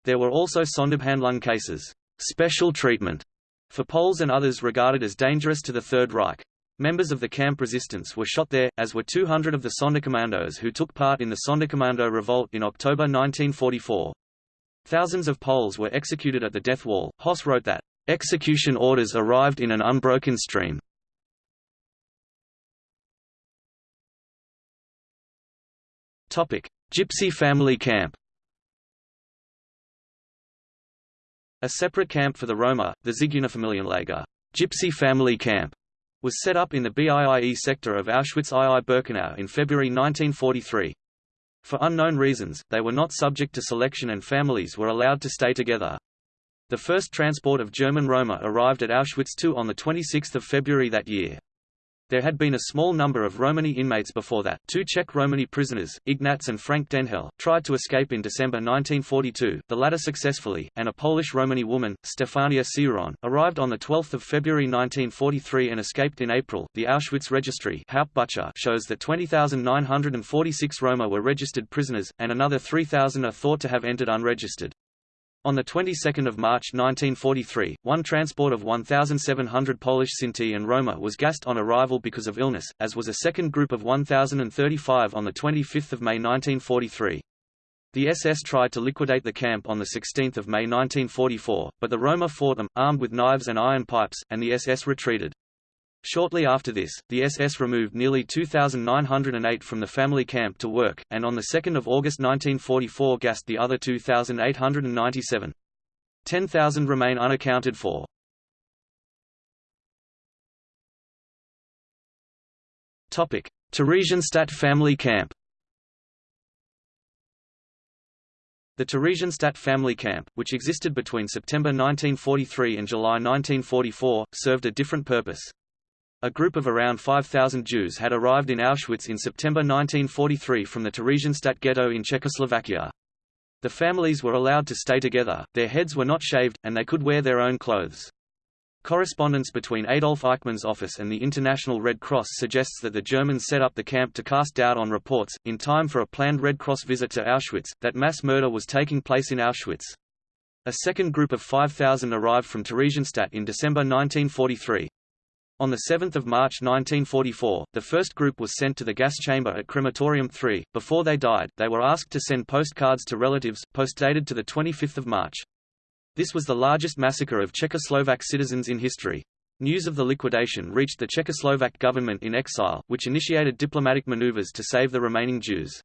There were also Sonderbehandlung cases, special treatment, for Poles and others regarded as dangerous to the Third Reich. Members of the camp resistance were shot there, as were 200 of the Sonderkommandos who took part in the Sonderkommando revolt in October 1944. Thousands of Poles were executed at the death wall. Höss wrote that, "...execution orders arrived in an unbroken stream." Gypsy family camp A separate camp for the Roma, the Zigeunerfamilienlager Gypsy Family Camp, was set up in the BIIE sector of Auschwitz-II-Birkenau in February 1943. For unknown reasons, they were not subject to selection and families were allowed to stay together. The first transport of German Roma arrived at Auschwitz II on 26 February that year. There had been a small number of Romani inmates before that. Two Czech Romani prisoners, Ignatz and Frank Denhel, tried to escape in December 1942, the latter successfully, and a Polish Romani woman, Stefania Sioron, arrived on 12 February 1943 and escaped in April. The Auschwitz Registry shows that 20,946 Roma were registered prisoners, and another 3,000 are thought to have entered unregistered. On the 22nd of March 1943, one transport of 1,700 Polish Sinti and Roma was gassed on arrival because of illness, as was a second group of 1,035 on the 25th of May 1943. The SS tried to liquidate the camp on 16 May 1944, but the Roma fought them, armed with knives and iron pipes, and the SS retreated. Shortly after this, the SS removed nearly 2,908 from the family camp to work, and on 2 August 1944 gassed the other 2,897. 10,000 remain unaccounted for. Theresienstadt family camp The Theresienstadt family camp, which existed between September 1943 and July 1944, served a different purpose. A group of around 5,000 Jews had arrived in Auschwitz in September 1943 from the Theresienstadt ghetto in Czechoslovakia. The families were allowed to stay together, their heads were not shaved, and they could wear their own clothes. Correspondence between Adolf Eichmann's office and the International Red Cross suggests that the Germans set up the camp to cast doubt on reports, in time for a planned Red Cross visit to Auschwitz, that mass murder was taking place in Auschwitz. A second group of 5,000 arrived from Theresienstadt in December 1943. On 7 March 1944, the first group was sent to the gas chamber at Crematorium 3. Before they died, they were asked to send postcards to relatives, postdated to 25 March. This was the largest massacre of Czechoslovak citizens in history. News of the liquidation reached the Czechoslovak government in exile, which initiated diplomatic maneuvers to save the remaining Jews.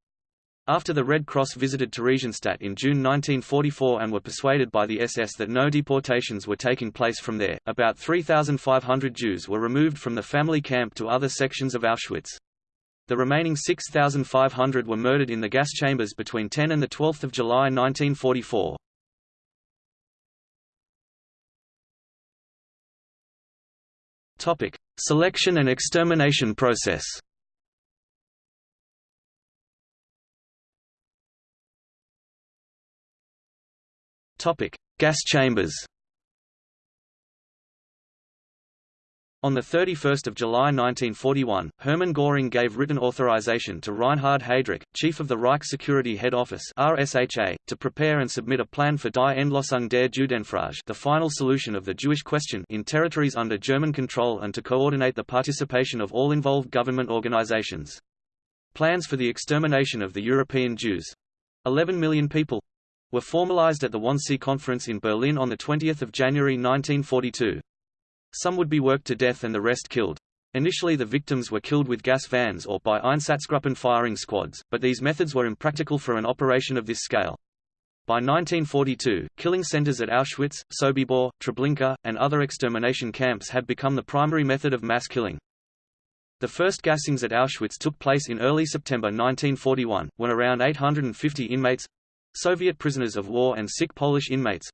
After the Red Cross visited Theresienstadt in June 1944 and were persuaded by the SS that no deportations were taking place from there, about 3,500 Jews were removed from the family camp to other sections of Auschwitz. The remaining 6,500 were murdered in the gas chambers between 10 and 12 July 1944. Selection and extermination process Topic: Gas chambers. On 31 July 1941, Hermann Göring gave written authorization to Reinhard Heydrich, chief of the Reich Security Head Office RSHA, to prepare and submit a plan for Die Endlösung der Judenfrage the final solution of the Jewish question in territories under German control and to coordinate the participation of all involved government organizations. Plans for the extermination of the European Jews—11 million people, were formalized at the Wannsee Conference in Berlin on 20 January 1942. Some would be worked to death and the rest killed. Initially the victims were killed with gas vans or by Einsatzgruppen firing squads, but these methods were impractical for an operation of this scale. By 1942, killing centers at Auschwitz, Sobibor, Treblinka, and other extermination camps had become the primary method of mass killing. The first gassings at Auschwitz took place in early September 1941, when around 850 inmates, Soviet prisoners of war and sick Polish inmates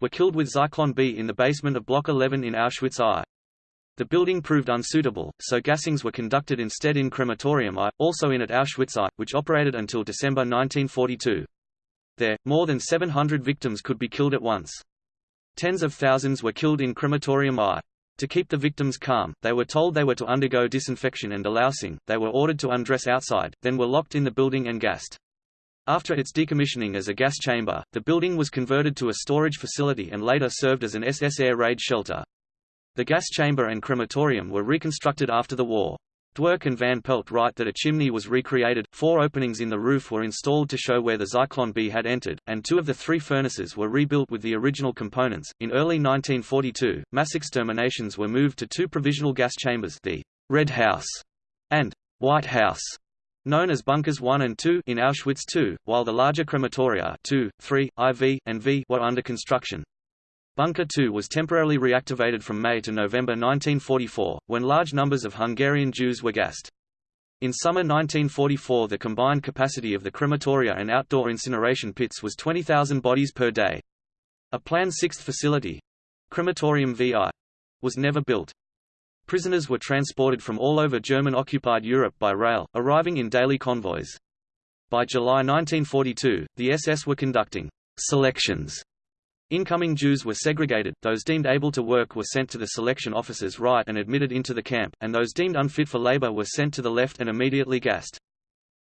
were killed with Zyklon B in the basement of Block 11 in Auschwitz I. The building proved unsuitable, so gassings were conducted instead in Crematorium I, also in at Auschwitz I, which operated until December 1942. There, more than 700 victims could be killed at once. Tens of thousands were killed in Crematorium I. To keep the victims calm, they were told they were to undergo disinfection and delousing, they were ordered to undress outside, then were locked in the building and gassed. After its decommissioning as a gas chamber, the building was converted to a storage facility and later served as an SS air raid shelter. The gas chamber and crematorium were reconstructed after the war. Dwork and Van Pelt write that a chimney was recreated, four openings in the roof were installed to show where the Zyklon B had entered, and two of the three furnaces were rebuilt with the original components. In early 1942, mass exterminations were moved to two provisional gas chambers, the Red House and White House, known as Bunkers 1 and 2 in Auschwitz II, while the larger crematoria 2, 3, IV, and V were under construction. Bunker 2 was temporarily reactivated from May to November 1944, when large numbers of Hungarian Jews were gassed. In summer 1944 the combined capacity of the crematoria and outdoor incineration pits was 20,000 bodies per day. A planned sixth facility—Crematorium VI— was never built. Prisoners were transported from all over German-occupied Europe by rail, arriving in daily convoys. By July 1942, the SS were conducting selections. Incoming Jews were segregated, those deemed able to work were sent to the selection officers right and admitted into the camp, and those deemed unfit for labor were sent to the left and immediately gassed.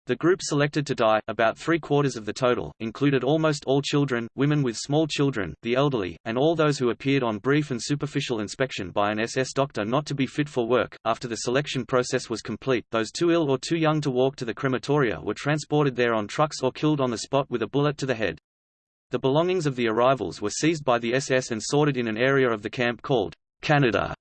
The group selected to die, about three-quarters of the total, included almost all children, women with small children, the elderly, and all those who appeared on brief and superficial inspection by an SS doctor not to be fit for work. After the selection process was complete, those too ill or too young to walk to the crematoria were transported there on trucks or killed on the spot with a bullet to the head. The belongings of the arrivals were seized by the SS and sorted in an area of the camp called Canada,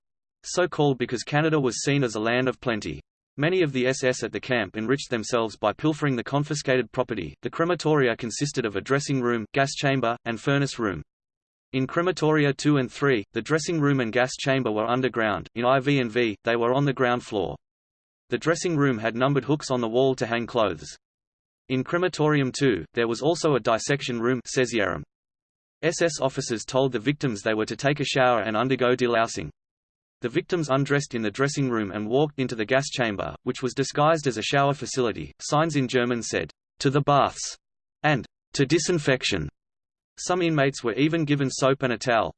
so called because Canada was seen as a land of plenty. Many of the SS at the camp enriched themselves by pilfering the confiscated property. The crematoria consisted of a dressing room, gas chamber, and furnace room. In crematoria 2 and 3, the dressing room and gas chamber were underground, in IV and V, they were on the ground floor. The dressing room had numbered hooks on the wall to hang clothes. In crematorium 2, there was also a dissection room SS officers told the victims they were to take a shower and undergo delousing. The victims undressed in the dressing room and walked into the gas chamber, which was disguised as a shower facility. Signs in German said, to the baths, and to disinfection. Some inmates were even given soap and a towel.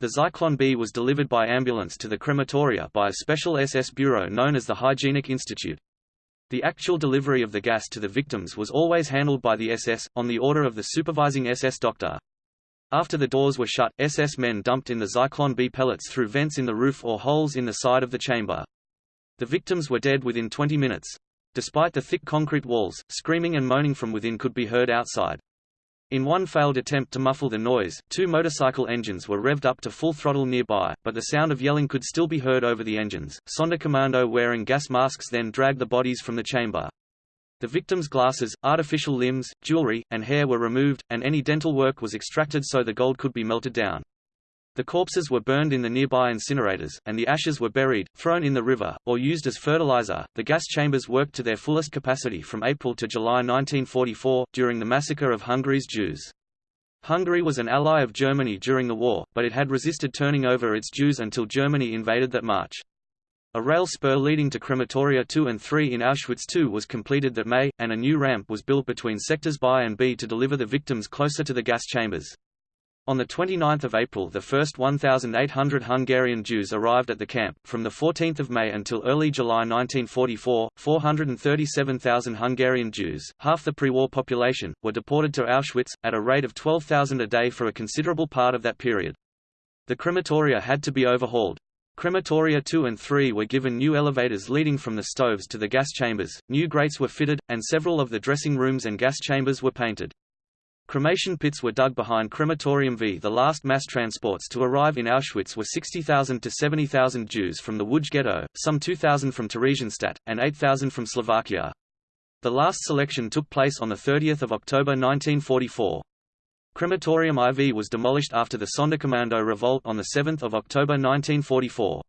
The Zyklon B was delivered by ambulance to the crematoria by a special SS bureau known as the Hygienic Institute. The actual delivery of the gas to the victims was always handled by the SS, on the order of the supervising SS doctor. After the doors were shut, SS men dumped in the Zyklon B pellets through vents in the roof or holes in the side of the chamber. The victims were dead within 20 minutes. Despite the thick concrete walls, screaming and moaning from within could be heard outside. In one failed attempt to muffle the noise, two motorcycle engines were revved up to full throttle nearby, but the sound of yelling could still be heard over the engines. Sonderkommando wearing gas masks then dragged the bodies from the chamber. The victims' glasses, artificial limbs, jewelry, and hair were removed, and any dental work was extracted so the gold could be melted down. The corpses were burned in the nearby incinerators, and the ashes were buried, thrown in the river, or used as fertilizer. The gas chambers worked to their fullest capacity from April to July 1944, during the massacre of Hungary's Jews. Hungary was an ally of Germany during the war, but it had resisted turning over its Jews until Germany invaded that March. A rail spur leading to crematoria 2 and 3 in Auschwitz II was completed that May, and a new ramp was built between sectors B and B to deliver the victims closer to the gas chambers. On 29 April the first 1,800 Hungarian Jews arrived at the camp. From 14 May until early July 1944, 437,000 Hungarian Jews, half the pre-war population, were deported to Auschwitz, at a rate of 12,000 a day for a considerable part of that period. The crematoria had to be overhauled. Crematoria 2 and 3 were given new elevators leading from the stoves to the gas chambers, new grates were fitted, and several of the dressing rooms and gas chambers were painted. Cremation pits were dug behind Crematorium V. The last mass transports to arrive in Auschwitz were 60,000 to 70,000 Jews from the Łódź ghetto, some 2,000 from Theresienstadt, and 8,000 from Slovakia. The last selection took place on 30 October 1944. Crematorium IV was demolished after the Sonderkommando revolt on 7 October 1944.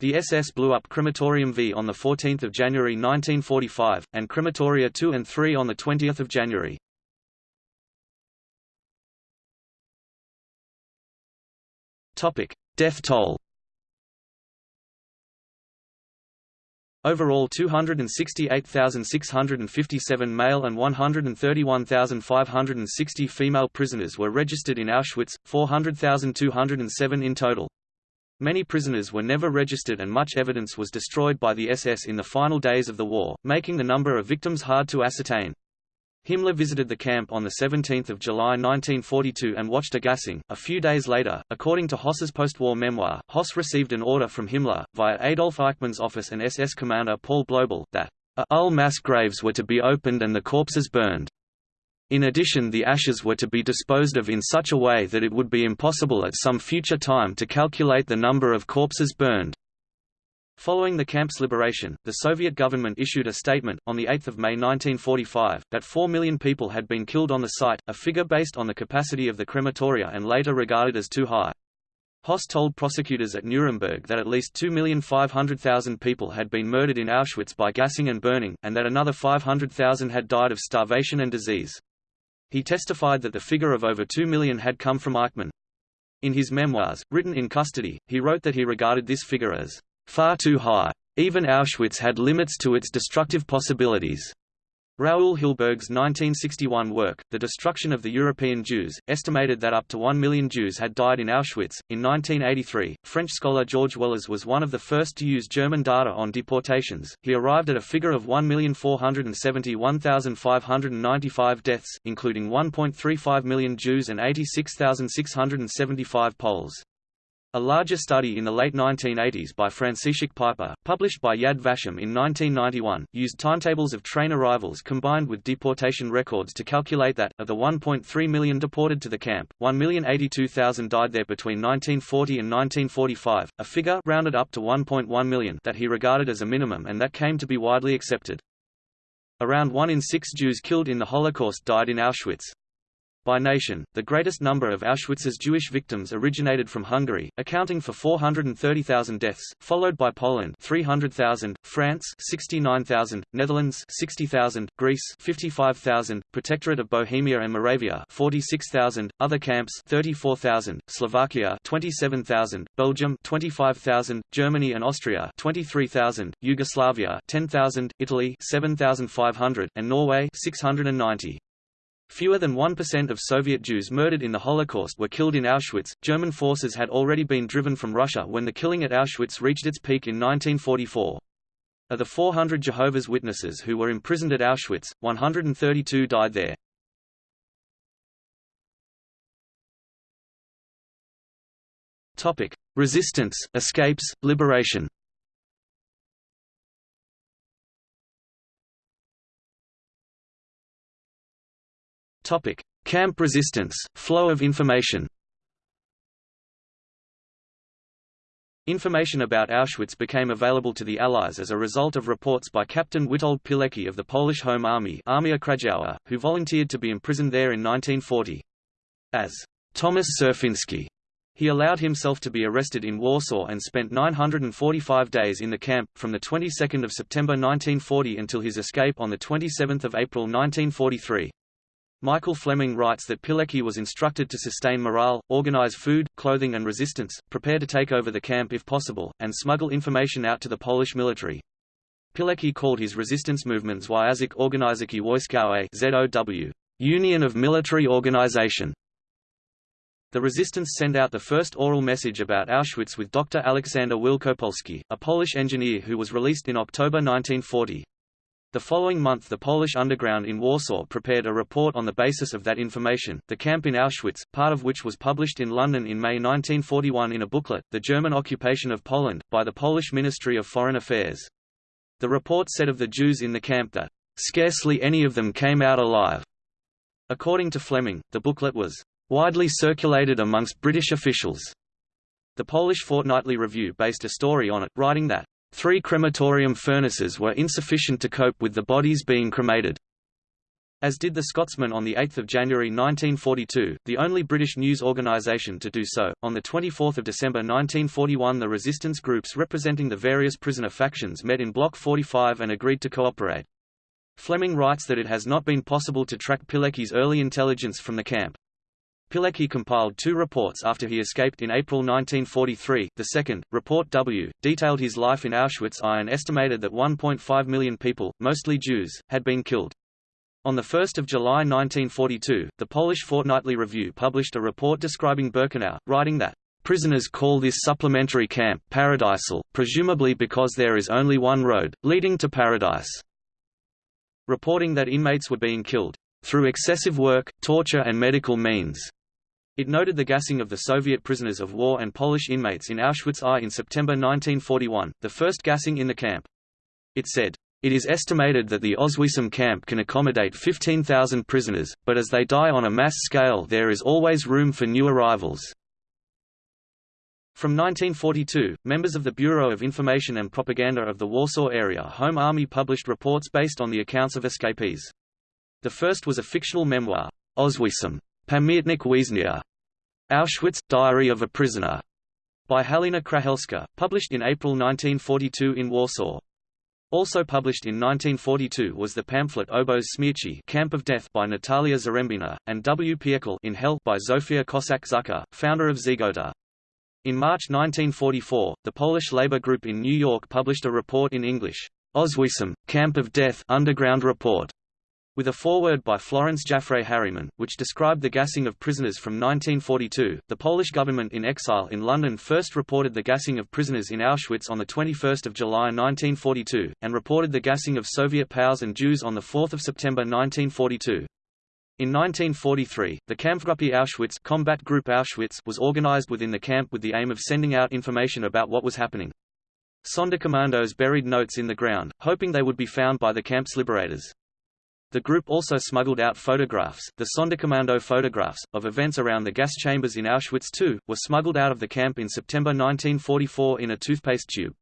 The SS blew up Crematorium V on 14 January 1945, and Crematoria 2 and 3 on 20 January. Death toll. Overall 268,657 male and 131,560 female prisoners were registered in Auschwitz, 400,207 in total. Many prisoners were never registered and much evidence was destroyed by the SS in the final days of the war, making the number of victims hard to ascertain. Himmler visited the camp on 17 July 1942 and watched a gassing. A few days later, according to Höss's post-war memoir, Höss received an order from Himmler, via Adolf Eichmann's office and SS commander Paul Blobel, that all mass graves were to be opened and the corpses burned. In addition the ashes were to be disposed of in such a way that it would be impossible at some future time to calculate the number of corpses burned. Following the camp's liberation, the Soviet government issued a statement, on 8 May 1945, that 4 million people had been killed on the site, a figure based on the capacity of the crematoria and later regarded as too high. Höss told prosecutors at Nuremberg that at least 2,500,000 people had been murdered in Auschwitz by gassing and burning, and that another 500,000 had died of starvation and disease. He testified that the figure of over 2 million had come from Eichmann. In his memoirs, written in custody, he wrote that he regarded this figure as far too high. Even Auschwitz had limits to its destructive possibilities. Raoul Hilberg's 1961 work, The Destruction of the European Jews, estimated that up to one million Jews had died in Auschwitz. In 1983, French scholar George Wellers was one of the first to use German data on deportations. He arrived at a figure of 1,471,595 deaths, including 1.35 million Jews and 86,675 Poles. A larger study in the late 1980s by Franciszek Piper, published by Yad Vashem in 1991, used timetables of train arrivals combined with deportation records to calculate that, of the 1.3 million deported to the camp, 1,082,000 died there between 1940 and 1945, a figure rounded up to 1.1 million that he regarded as a minimum and that came to be widely accepted. Around 1 in 6 Jews killed in the Holocaust died in Auschwitz. By nation, the greatest number of Auschwitz's Jewish victims originated from Hungary, accounting for 430,000 deaths, followed by Poland 300,000, France 69,000, Netherlands 60,000, Greece 55,000, Protectorate of Bohemia and Moravia 46,000, other camps 34,000, Slovakia 27,000, Belgium 25,000, Germany and Austria 23,000, Yugoslavia 10,000, Italy 7,500, and Norway 690. Fewer than 1% of Soviet Jews murdered in the Holocaust were killed in Auschwitz. German forces had already been driven from Russia when the killing at Auschwitz reached its peak in 1944. Of the 400 Jehovah's Witnesses who were imprisoned at Auschwitz, 132 died there. Topic: Resistance, escapes, liberation. Topic: Camp resistance, flow of information. Information about Auschwitz became available to the Allies as a result of reports by Captain Witold Pilecki of the Polish Home Army Armia Krajowa, who volunteered to be imprisoned there in 1940. As Thomas Serafiński, he allowed himself to be arrested in Warsaw and spent 945 days in the camp, from the 22nd of September 1940 until his escape on the 27th of April 1943. Michael Fleming writes that Pilecki was instructed to sustain morale, organize food, clothing and resistance, prepare to take over the camp if possible, and smuggle information out to the Polish military. Pilecki called his resistance movements Związek Organizacji Wojskowej ZOW, Union of Military Organization. The resistance sent out the first oral message about Auschwitz with Dr. Aleksander Wielopolski, a Polish engineer who was released in October 1940. The following month the Polish underground in Warsaw prepared a report on the basis of that information, the camp in Auschwitz, part of which was published in London in May 1941 in a booklet, The German Occupation of Poland, by the Polish Ministry of Foreign Affairs. The report said of the Jews in the camp that, "...scarcely any of them came out alive." According to Fleming, the booklet was, "...widely circulated amongst British officials." The Polish Fortnightly Review based a story on it, writing that, Three crematorium furnaces were insufficient to cope with the bodies being cremated. As did the Scotsman on 8 January 1942, the only British news organisation to do so. On 24 December 1941 the resistance groups representing the various prisoner factions met in Block 45 and agreed to cooperate. Fleming writes that it has not been possible to track Pilecki's early intelligence from the camp. Pilecki compiled two reports after he escaped in April 1943. The second, Report W, detailed his life in Auschwitz I and estimated that 1.5 million people, mostly Jews, had been killed. On 1 July 1942, the Polish Fortnightly Review published a report describing Birkenau, writing that, "...prisoners call this supplementary camp paradisal, presumably because there is only one road, leading to paradise." Reporting that inmates were being killed, "...through excessive work, torture and medical means." It noted the gassing of the Soviet prisoners of war and Polish inmates in Auschwitz I in September 1941, the first gassing in the camp. It said, it is estimated that the Oswiecim camp can accommodate 15,000 prisoners, but as they die on a mass scale there is always room for new arrivals. From 1942, members of the Bureau of Information and Propaganda of the Warsaw Area Home Army published reports based on the accounts of escapees. The first was a fictional memoir, Oswiecim, Pamiętnik Więźnia, Auschwitz – Diary of a Prisoner, by Halina Krahelska, published in April 1942 in Warsaw. Also published in 1942 was the pamphlet Obóz Śmierci Camp of Death by Natalia Zarembina, and W piekle in Hell by Zofia Kossak-Szczucka, founder of Zegota. In March 1944, the Polish labor group in New York published a report in English, Oswiecim, Camp of Death Underground Report, with a foreword by Florence Jaffray Harriman, which described the gassing of prisoners from 1942. The Polish government in exile in London first reported the gassing of prisoners in Auschwitz on 21 July 1942, and reported the gassing of Soviet POWs and Jews on 4 September 1942. In 1943, the Kampfgruppe Auschwitz, Combat Group Auschwitz was organized within the camp with the aim of sending out information about what was happening. Sonderkommandos buried notes in the ground, hoping they would be found by the camp's liberators. The group also smuggled out photographs, the Sonderkommando photographs, of events around the gas chambers in Auschwitz II, were smuggled out of the camp in September 1944 in a toothpaste tube.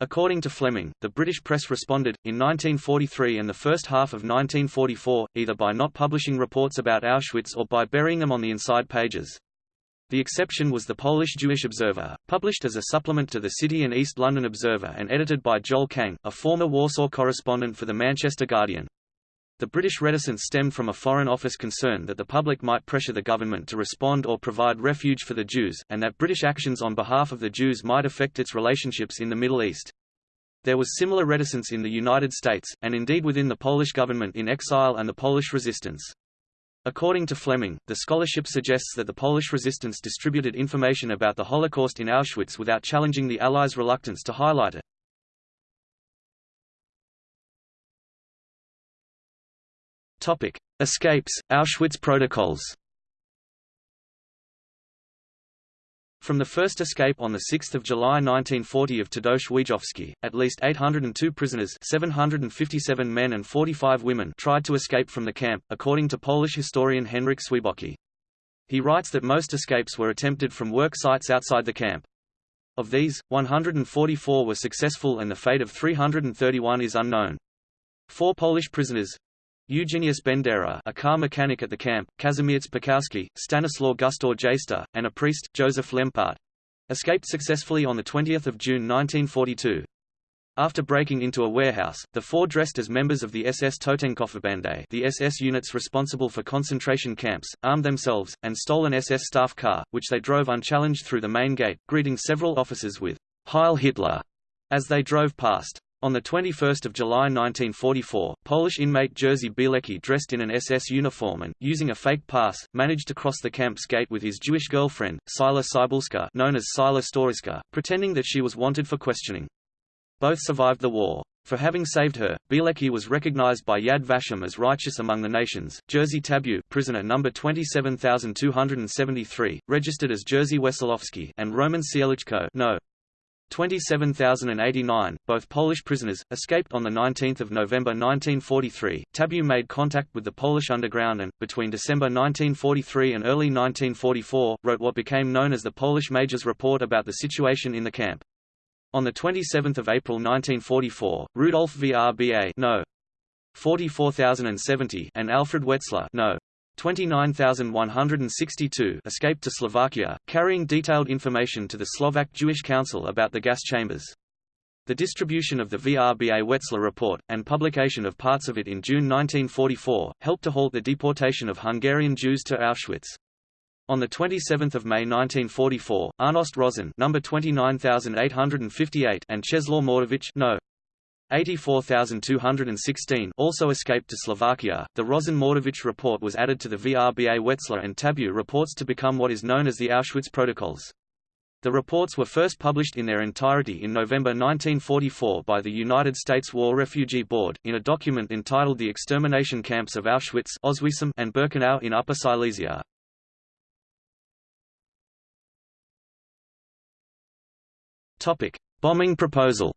According to Fleming, the British press responded, in 1943 and the first half of 1944, either by not publishing reports about Auschwitz or by burying them on the inside pages. The exception was the Polish Jewish Observer, published as a supplement to the City and East London Observer and edited by Joel Cang, a former Warsaw correspondent for the Manchester Guardian. The British reticence stemmed from a Foreign Office concern that the public might pressure the government to respond or provide refuge for the Jews, and that British actions on behalf of the Jews might affect its relationships in the Middle East. There was similar reticence in the United States, and indeed within the Polish government in exile and the Polish resistance. According to Fleming, the scholarship suggests that the Polish resistance distributed information about the Holocaust in Auschwitz without challenging the Allies' reluctance to highlight it. Topic: Escapes, Auschwitz protocols. From the first escape on 6 July 1940 of Tadeusz Wiejowski, at least 802 prisoners 757 men and 45 women tried to escape from the camp, according to Polish historian Henryk Swiebocki. He writes that most escapes were attempted from work sites outside the camp. Of these, 144 were successful and the fate of 331 is unknown. Four Polish prisoners, Eugeniusz Bendera a car mechanic at the camp, Kazimierz Piechowski, Stanislaw Gustaw Jaster, and a priest, Joseph Lempart, escaped successfully on 20 June 1942. After breaking into a warehouse, the four dressed as members of the SS Totenkopfverbände the SS units responsible for concentration camps, armed themselves, and stole an SS staff car, which they drove unchallenged through the main gate, greeting several officers with Heil Hitler as they drove past. On 21 July 1944, Polish inmate Jerzy Bielecki dressed in an SS uniform and, using a fake pass, managed to cross the camp's gate with his Jewish girlfriend, Cyla Cybulska known as Cyla Stawiska, pretending that she was wanted for questioning. Both survived the war. For having saved her, Bielecki was recognized by Yad Vashem as righteous among the nations. Jerzy Tabeau, prisoner number 27273, registered as Jerzy Wesolowski, and Roman Cieliczko, no. 27,089, both Polish prisoners, escaped on 19 November 1943. Tabeau made contact with the Polish underground and, between December 1943 and early 1944, wrote what became known as the Polish Major's Report about the situation in the camp. On 27 April 1944, Rudolf Vrba no. 44070 and Alfred Wetzler no. 29,162 escaped to Slovakia, carrying detailed information to the Slovak Jewish Council about the gas chambers. The distribution of the Vrba Wetzler report, and publication of parts of it in June 1944, helped to halt the deportation of Hungarian Jews to Auschwitz. On 27 May 1944, Arnost Rosin number 29858 and Czeslaw Mordowicz no. 84216 also escaped to Slovakia. The Rosin Mordowicz report was added to the Vrba Wetzler and Tabeau reports to become what is known as the Auschwitz Protocols. The reports were first published in their entirety in November 1944 by the United States War Refugee Board, in a document entitled The Extermination Camps of Auschwitz and Birkenau in Upper Silesia. Bombing proposal.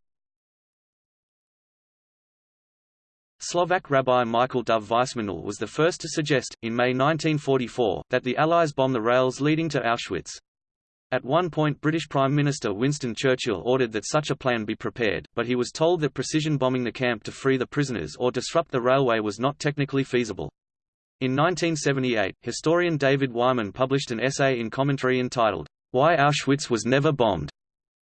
Slovak Rabbi Michael Dov Weissmandl was the first to suggest, in May 1944, that the Allies bomb the rails leading to Auschwitz. At one point British Prime Minister Winston Churchill ordered that such a plan be prepared, but he was told that precision bombing the camp to free the prisoners or disrupt the railway was not technically feasible. In 1978, historian David Wyman published an essay in commentary entitled, Why Auschwitz Was Never Bombed,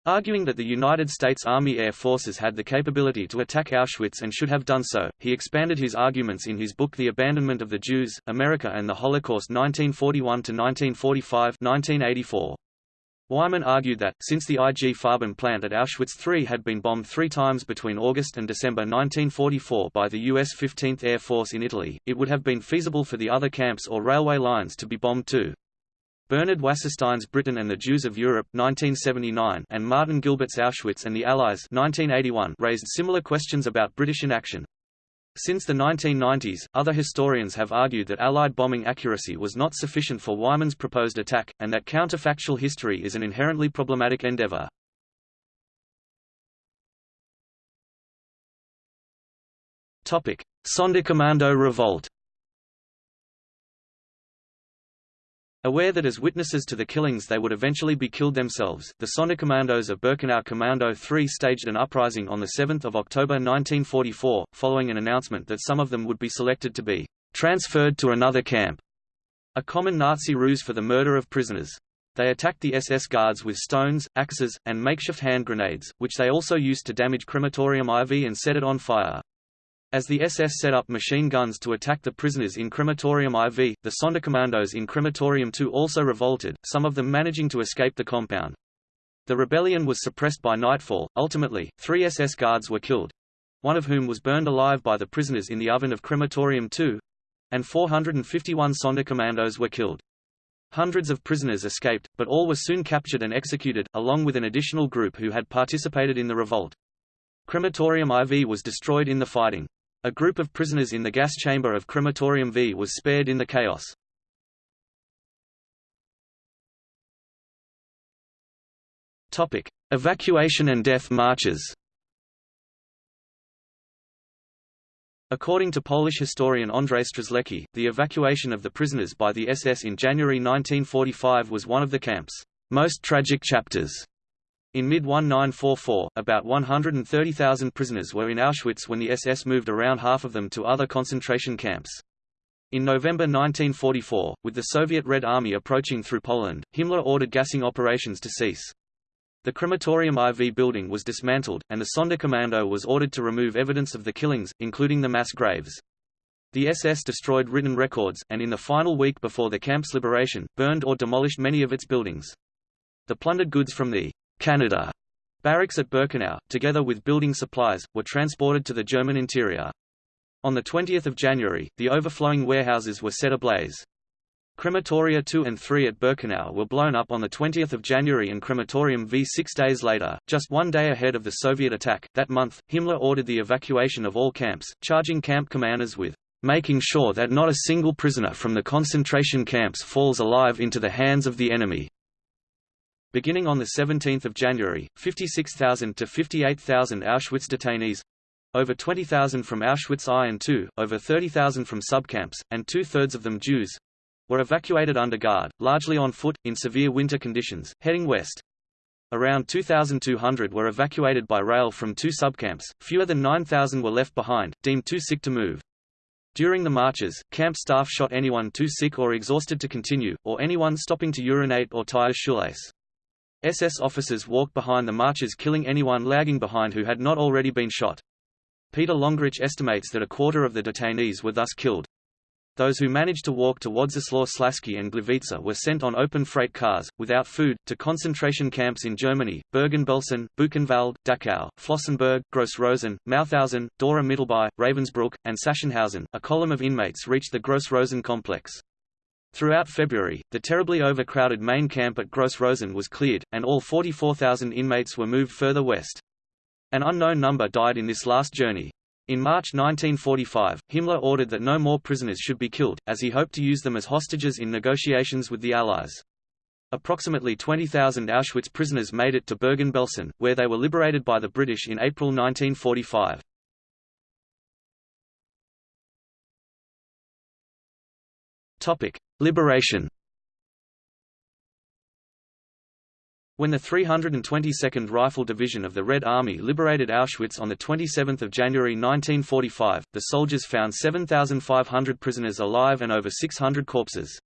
Arguing that the United States Army Air Forces had the capability to attack Auschwitz and should have done so, he expanded his arguments in his book The Abandonment of the Jews, America and the Holocaust 1941–1945 Wyman argued that, since the IG Farben plant at Auschwitz III had been bombed three times between August and December 1944 by the U.S. 15th Air Force in Italy, it would have been feasible for the other camps or railway lines to be bombed too. Bernard Wasserstein's Britain and the Jews of Europe 1979 and Martin Gilbert's Auschwitz and the Allies 1981 raised similar questions about British inaction. Since the 1990s, other historians have argued that Allied bombing accuracy was not sufficient for Wyman's proposed attack, and that counterfactual history is an inherently problematic endeavour. Sonderkommando revolt Aware that as witnesses to the killings they would eventually be killed themselves, the Sonderkommandos of Birkenau Kommando 3 staged an uprising on 7 October 1944, following an announcement that some of them would be selected to be transferred to another camp, a common Nazi ruse for the murder of prisoners. They attacked the SS guards with stones, axes, and makeshift hand grenades, which they also used to damage crematorium IV and set it on fire. As the SS set up machine guns to attack the prisoners in Crematorium IV, the Sonderkommandos in Crematorium II also revolted, some of them managing to escape the compound. The rebellion was suppressed by nightfall. Ultimately, three SS guards were killed one of whom was burned alive by the prisoners in the oven of Crematorium II and 451 Sonderkommandos were killed. Hundreds of prisoners escaped, but all were soon captured and executed, along with an additional group who had participated in the revolt. Crematorium IV was destroyed in the fighting. A group of prisoners in the gas chamber of Crematorium V was spared in the chaos. Topic: Evacuation and death marches. According to Polish historian Andrzej Strzelecki, the evacuation of the prisoners by the SS in January 1945 was one of the camp's most tragic chapters. In mid-1944, about 130,000 prisoners were in Auschwitz when the SS moved around half of them to other concentration camps. In November 1944, with the Soviet Red Army approaching through Poland, Himmler ordered gassing operations to cease. The crematorium IV building was dismantled, and the Sonderkommando was ordered to remove evidence of the killings, including the mass graves. The SS destroyed written records, and in the final week before the camp's liberation, burned or demolished many of its buildings. The plundered goods from the Canada barracks at Birkenau, together with building supplies, were transported to the German interior. On 20 January, the overflowing warehouses were set ablaze. Crematoria 2 and 3 at Birkenau were blown up on 20 January and Crematorium V six days later, just one day ahead of the Soviet attack. That month, Himmler ordered the evacuation of all camps, charging camp commanders with making sure that not a single prisoner from the concentration camps falls alive into the hands of the enemy. Beginning on 17 January, 56,000 to 58,000 Auschwitz detainees over 20,000 from Auschwitz I and II, over 30,000 from subcamps, and two-thirds of them Jews were evacuated under guard, largely on foot, in severe winter conditions, heading west. Around 2,200 were evacuated by rail from two subcamps, fewer than 9,000 were left behind, deemed too sick to move. During the marches, camp staff shot anyone too sick or exhausted to continue, or anyone stopping to urinate or tie a shoelace. SS officers walked behind the marchers killing anyone lagging behind who had not already been shot. Peter Longerich estimates that a quarter of the detainees were thus killed. Those who managed to walk to Wodzisław Śląski and Gliwice were sent on open freight cars, without food, to concentration camps in Germany, Bergen-Belsen, Buchenwald, Dachau, Flossenburg, Gross-Rosen, Mauthausen, Dora Mittelbau, Ravensbrück, and Sachsenhausen. A column of inmates reached the Gross-Rosen complex. Throughout February, the terribly overcrowded main camp at Gross-Rosen was cleared, and all 44,000 inmates were moved further west. An unknown number died in this last journey. In March 1945, Himmler ordered that no more prisoners should be killed, as he hoped to use them as hostages in negotiations with the Allies. Approximately 20,000 Auschwitz prisoners made it to Bergen-Belsen, where they were liberated by the British in April 1945. Liberation When the 322nd Rifle Division of the Red Army liberated Auschwitz on 27 January 1945, the soldiers found 7,500 prisoners alive and over 600 corpses.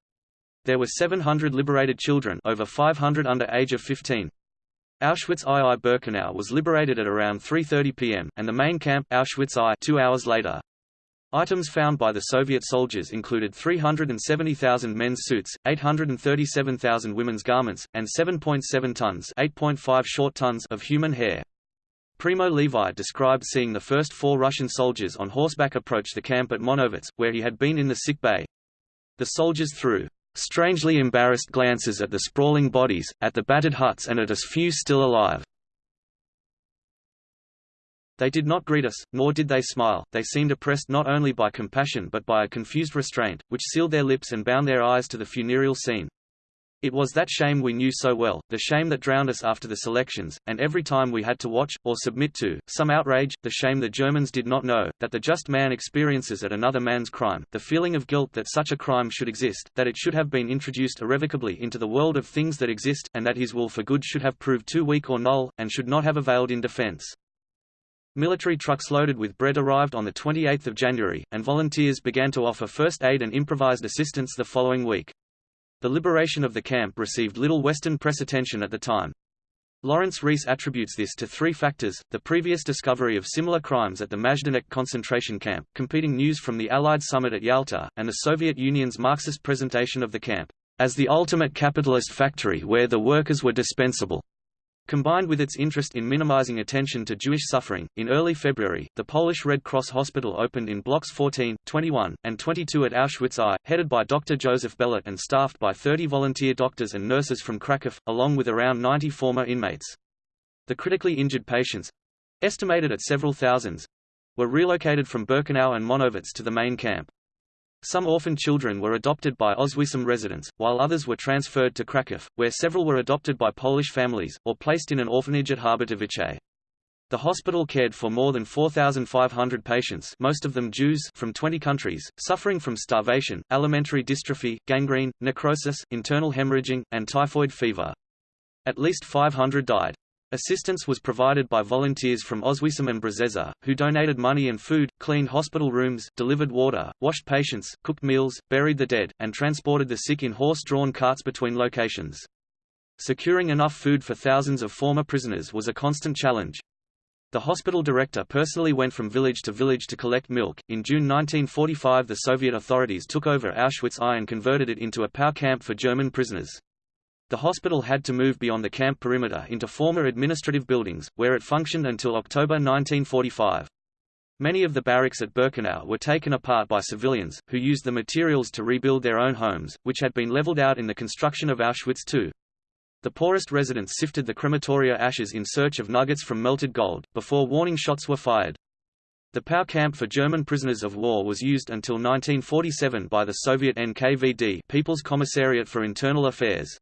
There were 700 liberated children over 500 under age of 15. Auschwitz II Birkenau was liberated at around 3.30 pm, and the main camp Auschwitz I two hours later. Items found by the Soviet soldiers included 370,000 men's suits, 837,000 women's garments, and 7.7 tons, 8.5 short tons of human hair. Primo Levi described seeing the first four Russian soldiers on horseback approach the camp at Monowitz, where he had been in the sick bay. The soldiers threw strangely embarrassed glances at the sprawling bodies, at the battered huts and at us few still alive. They did not greet us, nor did they smile, they seemed oppressed not only by compassion but by a confused restraint, which sealed their lips and bound their eyes to the funereal scene. It was that shame we knew so well, the shame that drowned us after the selections, and every time we had to watch, or submit to, some outrage, the shame the Germans did not know, that the just man experiences at another man's crime, the feeling of guilt that such a crime should exist, that it should have been introduced irrevocably into the world of things that exist, and that his will for good should have proved too weak or null, and should not have availed in defense. Military trucks loaded with bread arrived on 28 January, and volunteers began to offer first aid and improvised assistance the following week. The liberation of the camp received little Western press attention at the time. Lawrence Rees attributes this to three factors, the previous discovery of similar crimes at the Majdanek concentration camp, competing news from the Allied summit at Yalta, and the Soviet Union's Marxist presentation of the camp as the ultimate capitalist factory where the workers were dispensable. Combined with its interest in minimizing attention to Jewish suffering, in early February, the Polish Red Cross Hospital opened in blocks 14, 21, and 22 at Auschwitz I, headed by Dr. Joseph Bellert and staffed by 30 volunteer doctors and nurses from Kraków, along with around 90 former inmates. The critically injured patients—estimated at several thousands—were relocated from Birkenau and Monowitz to the main camp. Some orphan children were adopted by Oswiecim residents, while others were transferred to Kraków, where several were adopted by Polish families, or placed in an orphanage at Harbutowice. The hospital cared for more than 4,500 patients most of them Jews from 20 countries, suffering from starvation, alimentary dystrophy, gangrene, necrosis, internal hemorrhaging, and typhoid fever. At least 500 died. Assistance was provided by volunteers from Oswiecim and Brzeszcze, who donated money and food, cleaned hospital rooms, delivered water, washed patients, cooked meals, buried the dead, and transported the sick in horse-drawn carts between locations. Securing enough food for thousands of former prisoners was a constant challenge. The hospital director personally went from village to village to collect milk. In June 1945, the Soviet authorities took over Auschwitz I and converted it into a POW camp for German prisoners. The hospital had to move beyond the camp perimeter into former administrative buildings, where it functioned until October 1945. Many of the barracks at Birkenau were taken apart by civilians, who used the materials to rebuild their own homes, which had been leveled out in the construction of Auschwitz II. The poorest residents sifted the crematoria ashes in search of nuggets from melted gold, before warning shots were fired. The POW camp for German prisoners of war was used until 1947 by the Soviet NKVD People's Commissariat for Internal Affairs.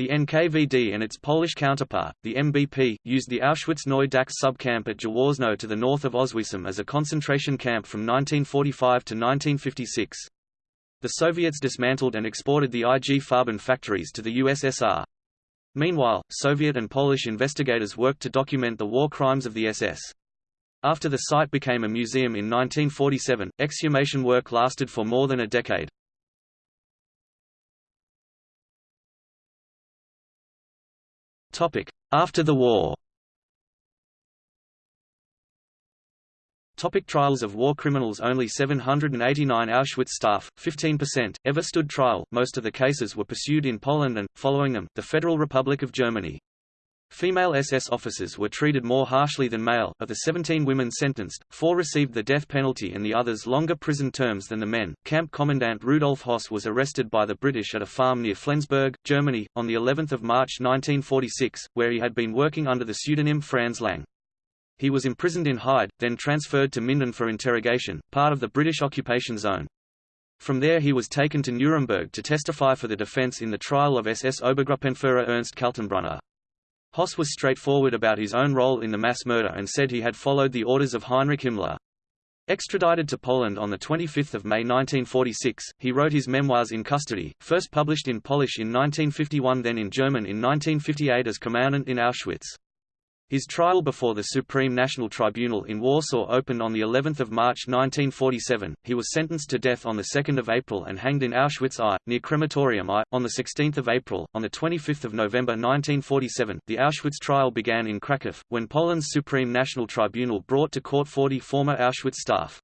The NKVD and its Polish counterpart, the MBP, used the Auschwitz-Neu-Dachs subcamp at Jaworzno to the north of Oswiecim as a concentration camp from 1945 to 1956. The Soviets dismantled and exported the IG Farben factories to the USSR. Meanwhile, Soviet and Polish investigators worked to document the war crimes of the SS. After the site became a museum in 1947, exhumation work lasted for more than a decade. After the war Topic trials of war criminals Only 789 Auschwitz staff, 15%, ever stood trial, most of the cases were pursued in Poland and, following them, the Federal Republic of Germany. Female SS officers were treated more harshly than male. Of the 17 women sentenced, four received the death penalty and the others longer prison terms than the men. Camp Commandant Rudolf Höss was arrested by the British at a farm near Flensburg, Germany, on the 11th of March 1946, where he had been working under the pseudonym Franz Lang. He was imprisoned in Heide, then transferred to Minden for interrogation, part of the British occupation zone. From there he was taken to Nuremberg to testify for the defense in the trial of SS Obergruppenführer Ernst Kaltenbrunner. Höss was straightforward about his own role in the mass murder and said he had followed the orders of Heinrich Himmler. Extradited to Poland on 25 May 1946, he wrote his memoirs in custody, first published in Polish in 1951 then in German in 1958 as Commandant in Auschwitz. His trial before the Supreme National Tribunal in Warsaw opened on the 11th of March 1947. He was sentenced to death on the 2nd of April and hanged in Auschwitz I, near Crematorium I, on the 16th of April. On the 25th of November 1947, the Auschwitz trial began in Kraków, when Poland's Supreme National Tribunal brought to court 40 former Auschwitz staff.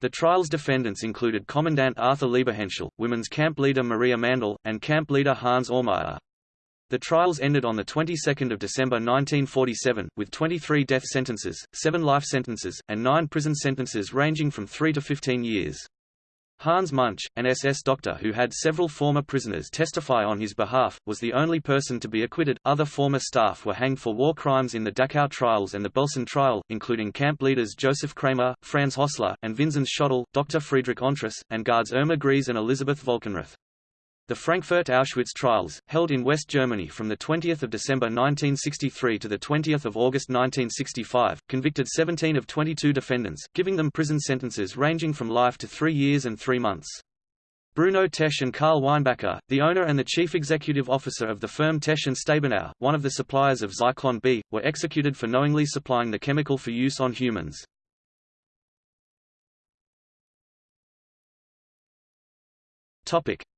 The trial's defendants included Commandant Arthur Liebehenschel, women's camp leader Maria Mandel, and camp leader Hans Aumeier. The trials ended on the 22nd of December 1947, with 23 death sentences, 7 life sentences, and 9 prison sentences ranging from 3 to 15 years. Hans Munch, an SS doctor who had several former prisoners testify on his behalf, was the only person to be acquitted. Other former staff were hanged for war crimes in the Dachau trials and the Belsen trial, including camp leaders Josef Kramer, Franz Hössler, and Vinzenz Schöttl, Dr. Friedrich Entress, and guards Irma Grese and Elisabeth Volkenrath. The Frankfurt Auschwitz trials, held in West Germany from 20 December 1963 to 20 August 1965, convicted 17 of 22 defendants, giving them prison sentences ranging from life to three years and three months. Bruno Tesch and Karl Weinbacher, the owner and the chief executive officer of the firm Tesch and Stabenow, one of the suppliers of Zyklon B, were executed for knowingly supplying the chemical for use on humans.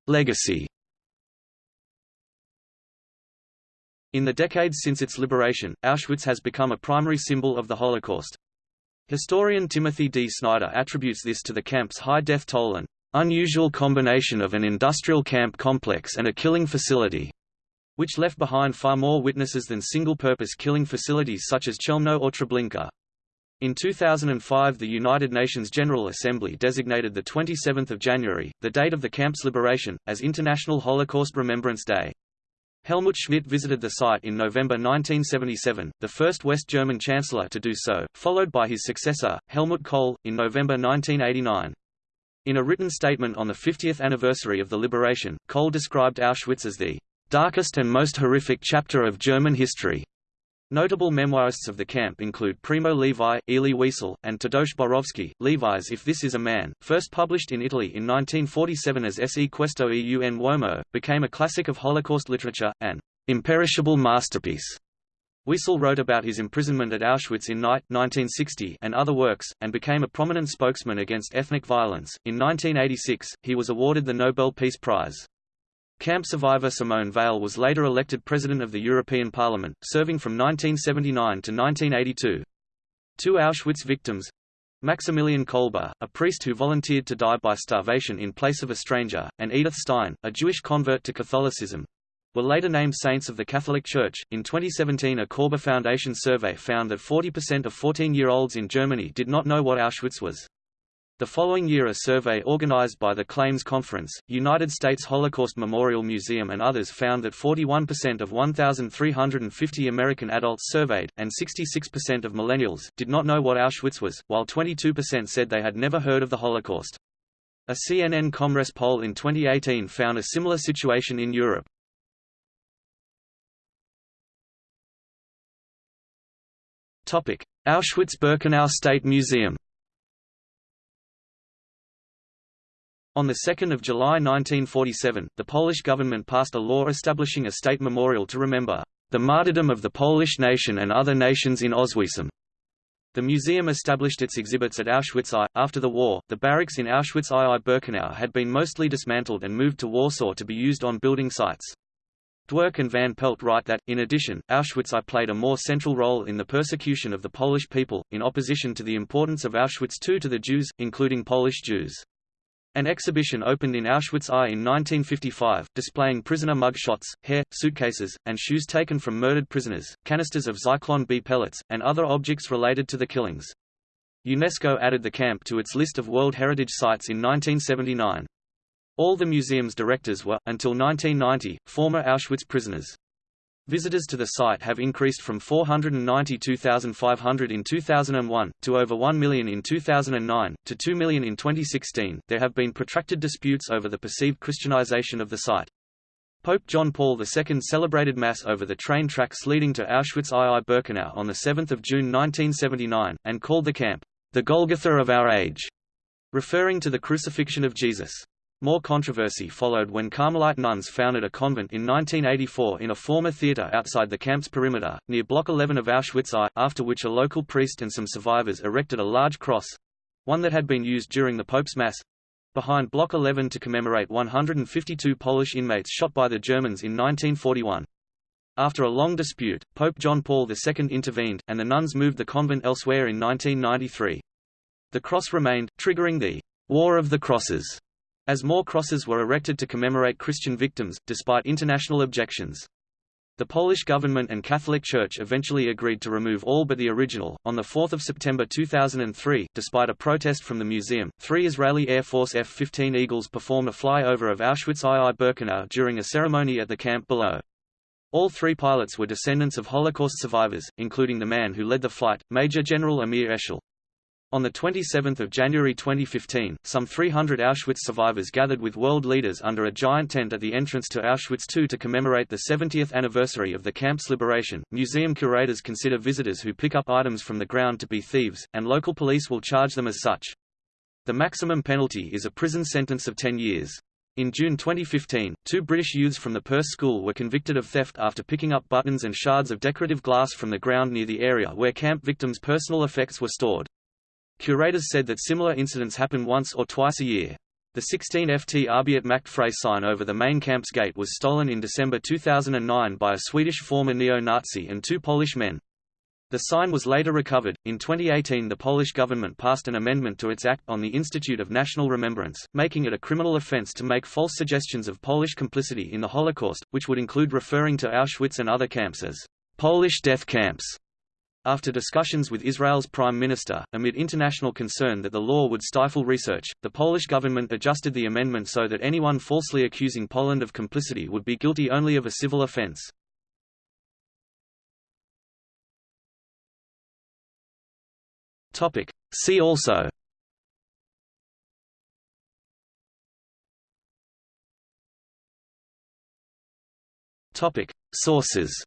Legacy. In the decades since its liberation, Auschwitz has become a primary symbol of the Holocaust. Historian Timothy D. Snyder attributes this to the camp's high death toll and unusual combination of an industrial camp complex and a killing facility, which left behind far more witnesses than single-purpose killing facilities such as Chelmno or Treblinka. In 2005 the United Nations General Assembly designated 27 January, the date of the camp's liberation, as International Holocaust Remembrance Day. Helmut Schmidt visited the site in November 1977, the first West German chancellor to do so, followed by his successor, Helmut Kohl, in November 1989. In a written statement on the 50th anniversary of the liberation, Kohl described Auschwitz as the darkest and most horrific chapter of German history. Notable memoirists of the camp include Primo Levi, Elie Wiesel, and Tadeusz Borowski. Levi's If This Is a Man, first published in Italy in 1947 as Se Questo e un uomo, became a classic of Holocaust literature, an imperishable masterpiece. Wiesel wrote about his imprisonment at Auschwitz in Night 1960 and other works, and became a prominent spokesman against ethnic violence. In 1986, he was awarded the Nobel Peace Prize. Camp survivor Simone Veil was later elected President of the European Parliament, serving from 1979 to 1982. Two Auschwitz victims Maximilian Kolbe, a priest who volunteered to die by starvation in place of a stranger, and Edith Stein, a Jewish convert to Catholicism, were later named saints of the Catholic Church. In 2017, a Kolbe Foundation survey found that 40% of 14 year olds in Germany did not know what Auschwitz was. The following year a survey organized by the Claims Conference, United States Holocaust Memorial Museum and others found that 41% of 1,350 American adults surveyed, and 66% of millennials, did not know what Auschwitz was, while 22% said they had never heard of the Holocaust. A CNN Comres poll in 2018 found a similar situation in Europe. Auschwitz-Birkenau State Museum On 2 July 1947, the Polish government passed a law establishing a state memorial to remember the martyrdom of the Polish nation and other nations in Oswiecim. The museum established its exhibits at Auschwitz I. After the war, the barracks in Auschwitz II-Birkenau had been mostly dismantled and moved to Warsaw to be used on building sites. Dwork and Van Pelt write that, in addition, Auschwitz I played a more central role in the persecution of the Polish people, in opposition to the importance of Auschwitz II to the Jews, including Polish Jews. An exhibition opened in Auschwitz I in 1955, displaying prisoner mug shots, hair, suitcases, and shoes taken from murdered prisoners, canisters of Zyklon B pellets, and other objects related to the killings. UNESCO added the camp to its list of World Heritage Sites in 1979. All the museum's directors were, until 1990, former Auschwitz prisoners. Visitors to the site have increased from 492,500 in 2001, to over 1 million in 2009, to 2 million in 2016. There have been protracted disputes over the perceived Christianization of the site. Pope John Paul II celebrated Mass over the train tracks leading to Auschwitz II-Birkenau on 7 June 1979, and called the camp, the Golgotha of our age, referring to the crucifixion of Jesus. More controversy followed when Carmelite nuns founded a convent in 1984 in a former theatre outside the camp's perimeter, near Block 11 of Auschwitz I, after which a local priest and some survivors erected a large cross—one that had been used during the Pope's Mass—behind Block 11 to commemorate 152 Polish inmates shot by the Germans in 1941. After a long dispute, Pope John Paul II intervened, and the nuns moved the convent elsewhere in 1993. The cross remained, triggering the War of the Crosses as more crosses were erected to commemorate Christian victims, despite international objections. The Polish government and Catholic Church eventually agreed to remove all but the original. On 4 September 2003, despite a protest from the museum, three Israeli Air Force F-15 Eagles performed a flyover of Auschwitz II-Birkenau during a ceremony at the camp below. All three pilots were descendants of Holocaust survivors, including the man who led the flight, Major General Amir Eshel. On 27 January 2015, some 300 Auschwitz survivors gathered with world leaders under a giant tent at the entrance to Auschwitz II to commemorate the 70th anniversary of the camp's liberation. Museum curators consider visitors who pick up items from the ground to be thieves, and local police will charge them as such. The maximum penalty is a prison sentence of 10 years. In June 2015, two British youths from the Perse School were convicted of theft after picking up buttons and shards of decorative glass from the ground near the area where camp victims' personal effects were stored. Curators said that similar incidents happen once or twice a year. The 16 FT Arbeit macht sign over the main camp's gate was stolen in December 2009 by a Swedish former neo-Nazi and two Polish men. The sign was later recovered. In 2018, the Polish government passed an amendment to its Act on the Institute of National Remembrance, making it a criminal offense to make false suggestions of Polish complicity in the Holocaust, which would include referring to Auschwitz and other camps as Polish death camps. After discussions with Israel's prime minister, amid international concern that the law would stifle research, the Polish government adjusted the amendment so that anyone falsely accusing Poland of complicity would be guilty only of a civil offense. See also Sources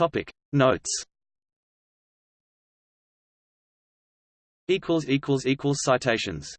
Topic Notes. Equals equals equals citations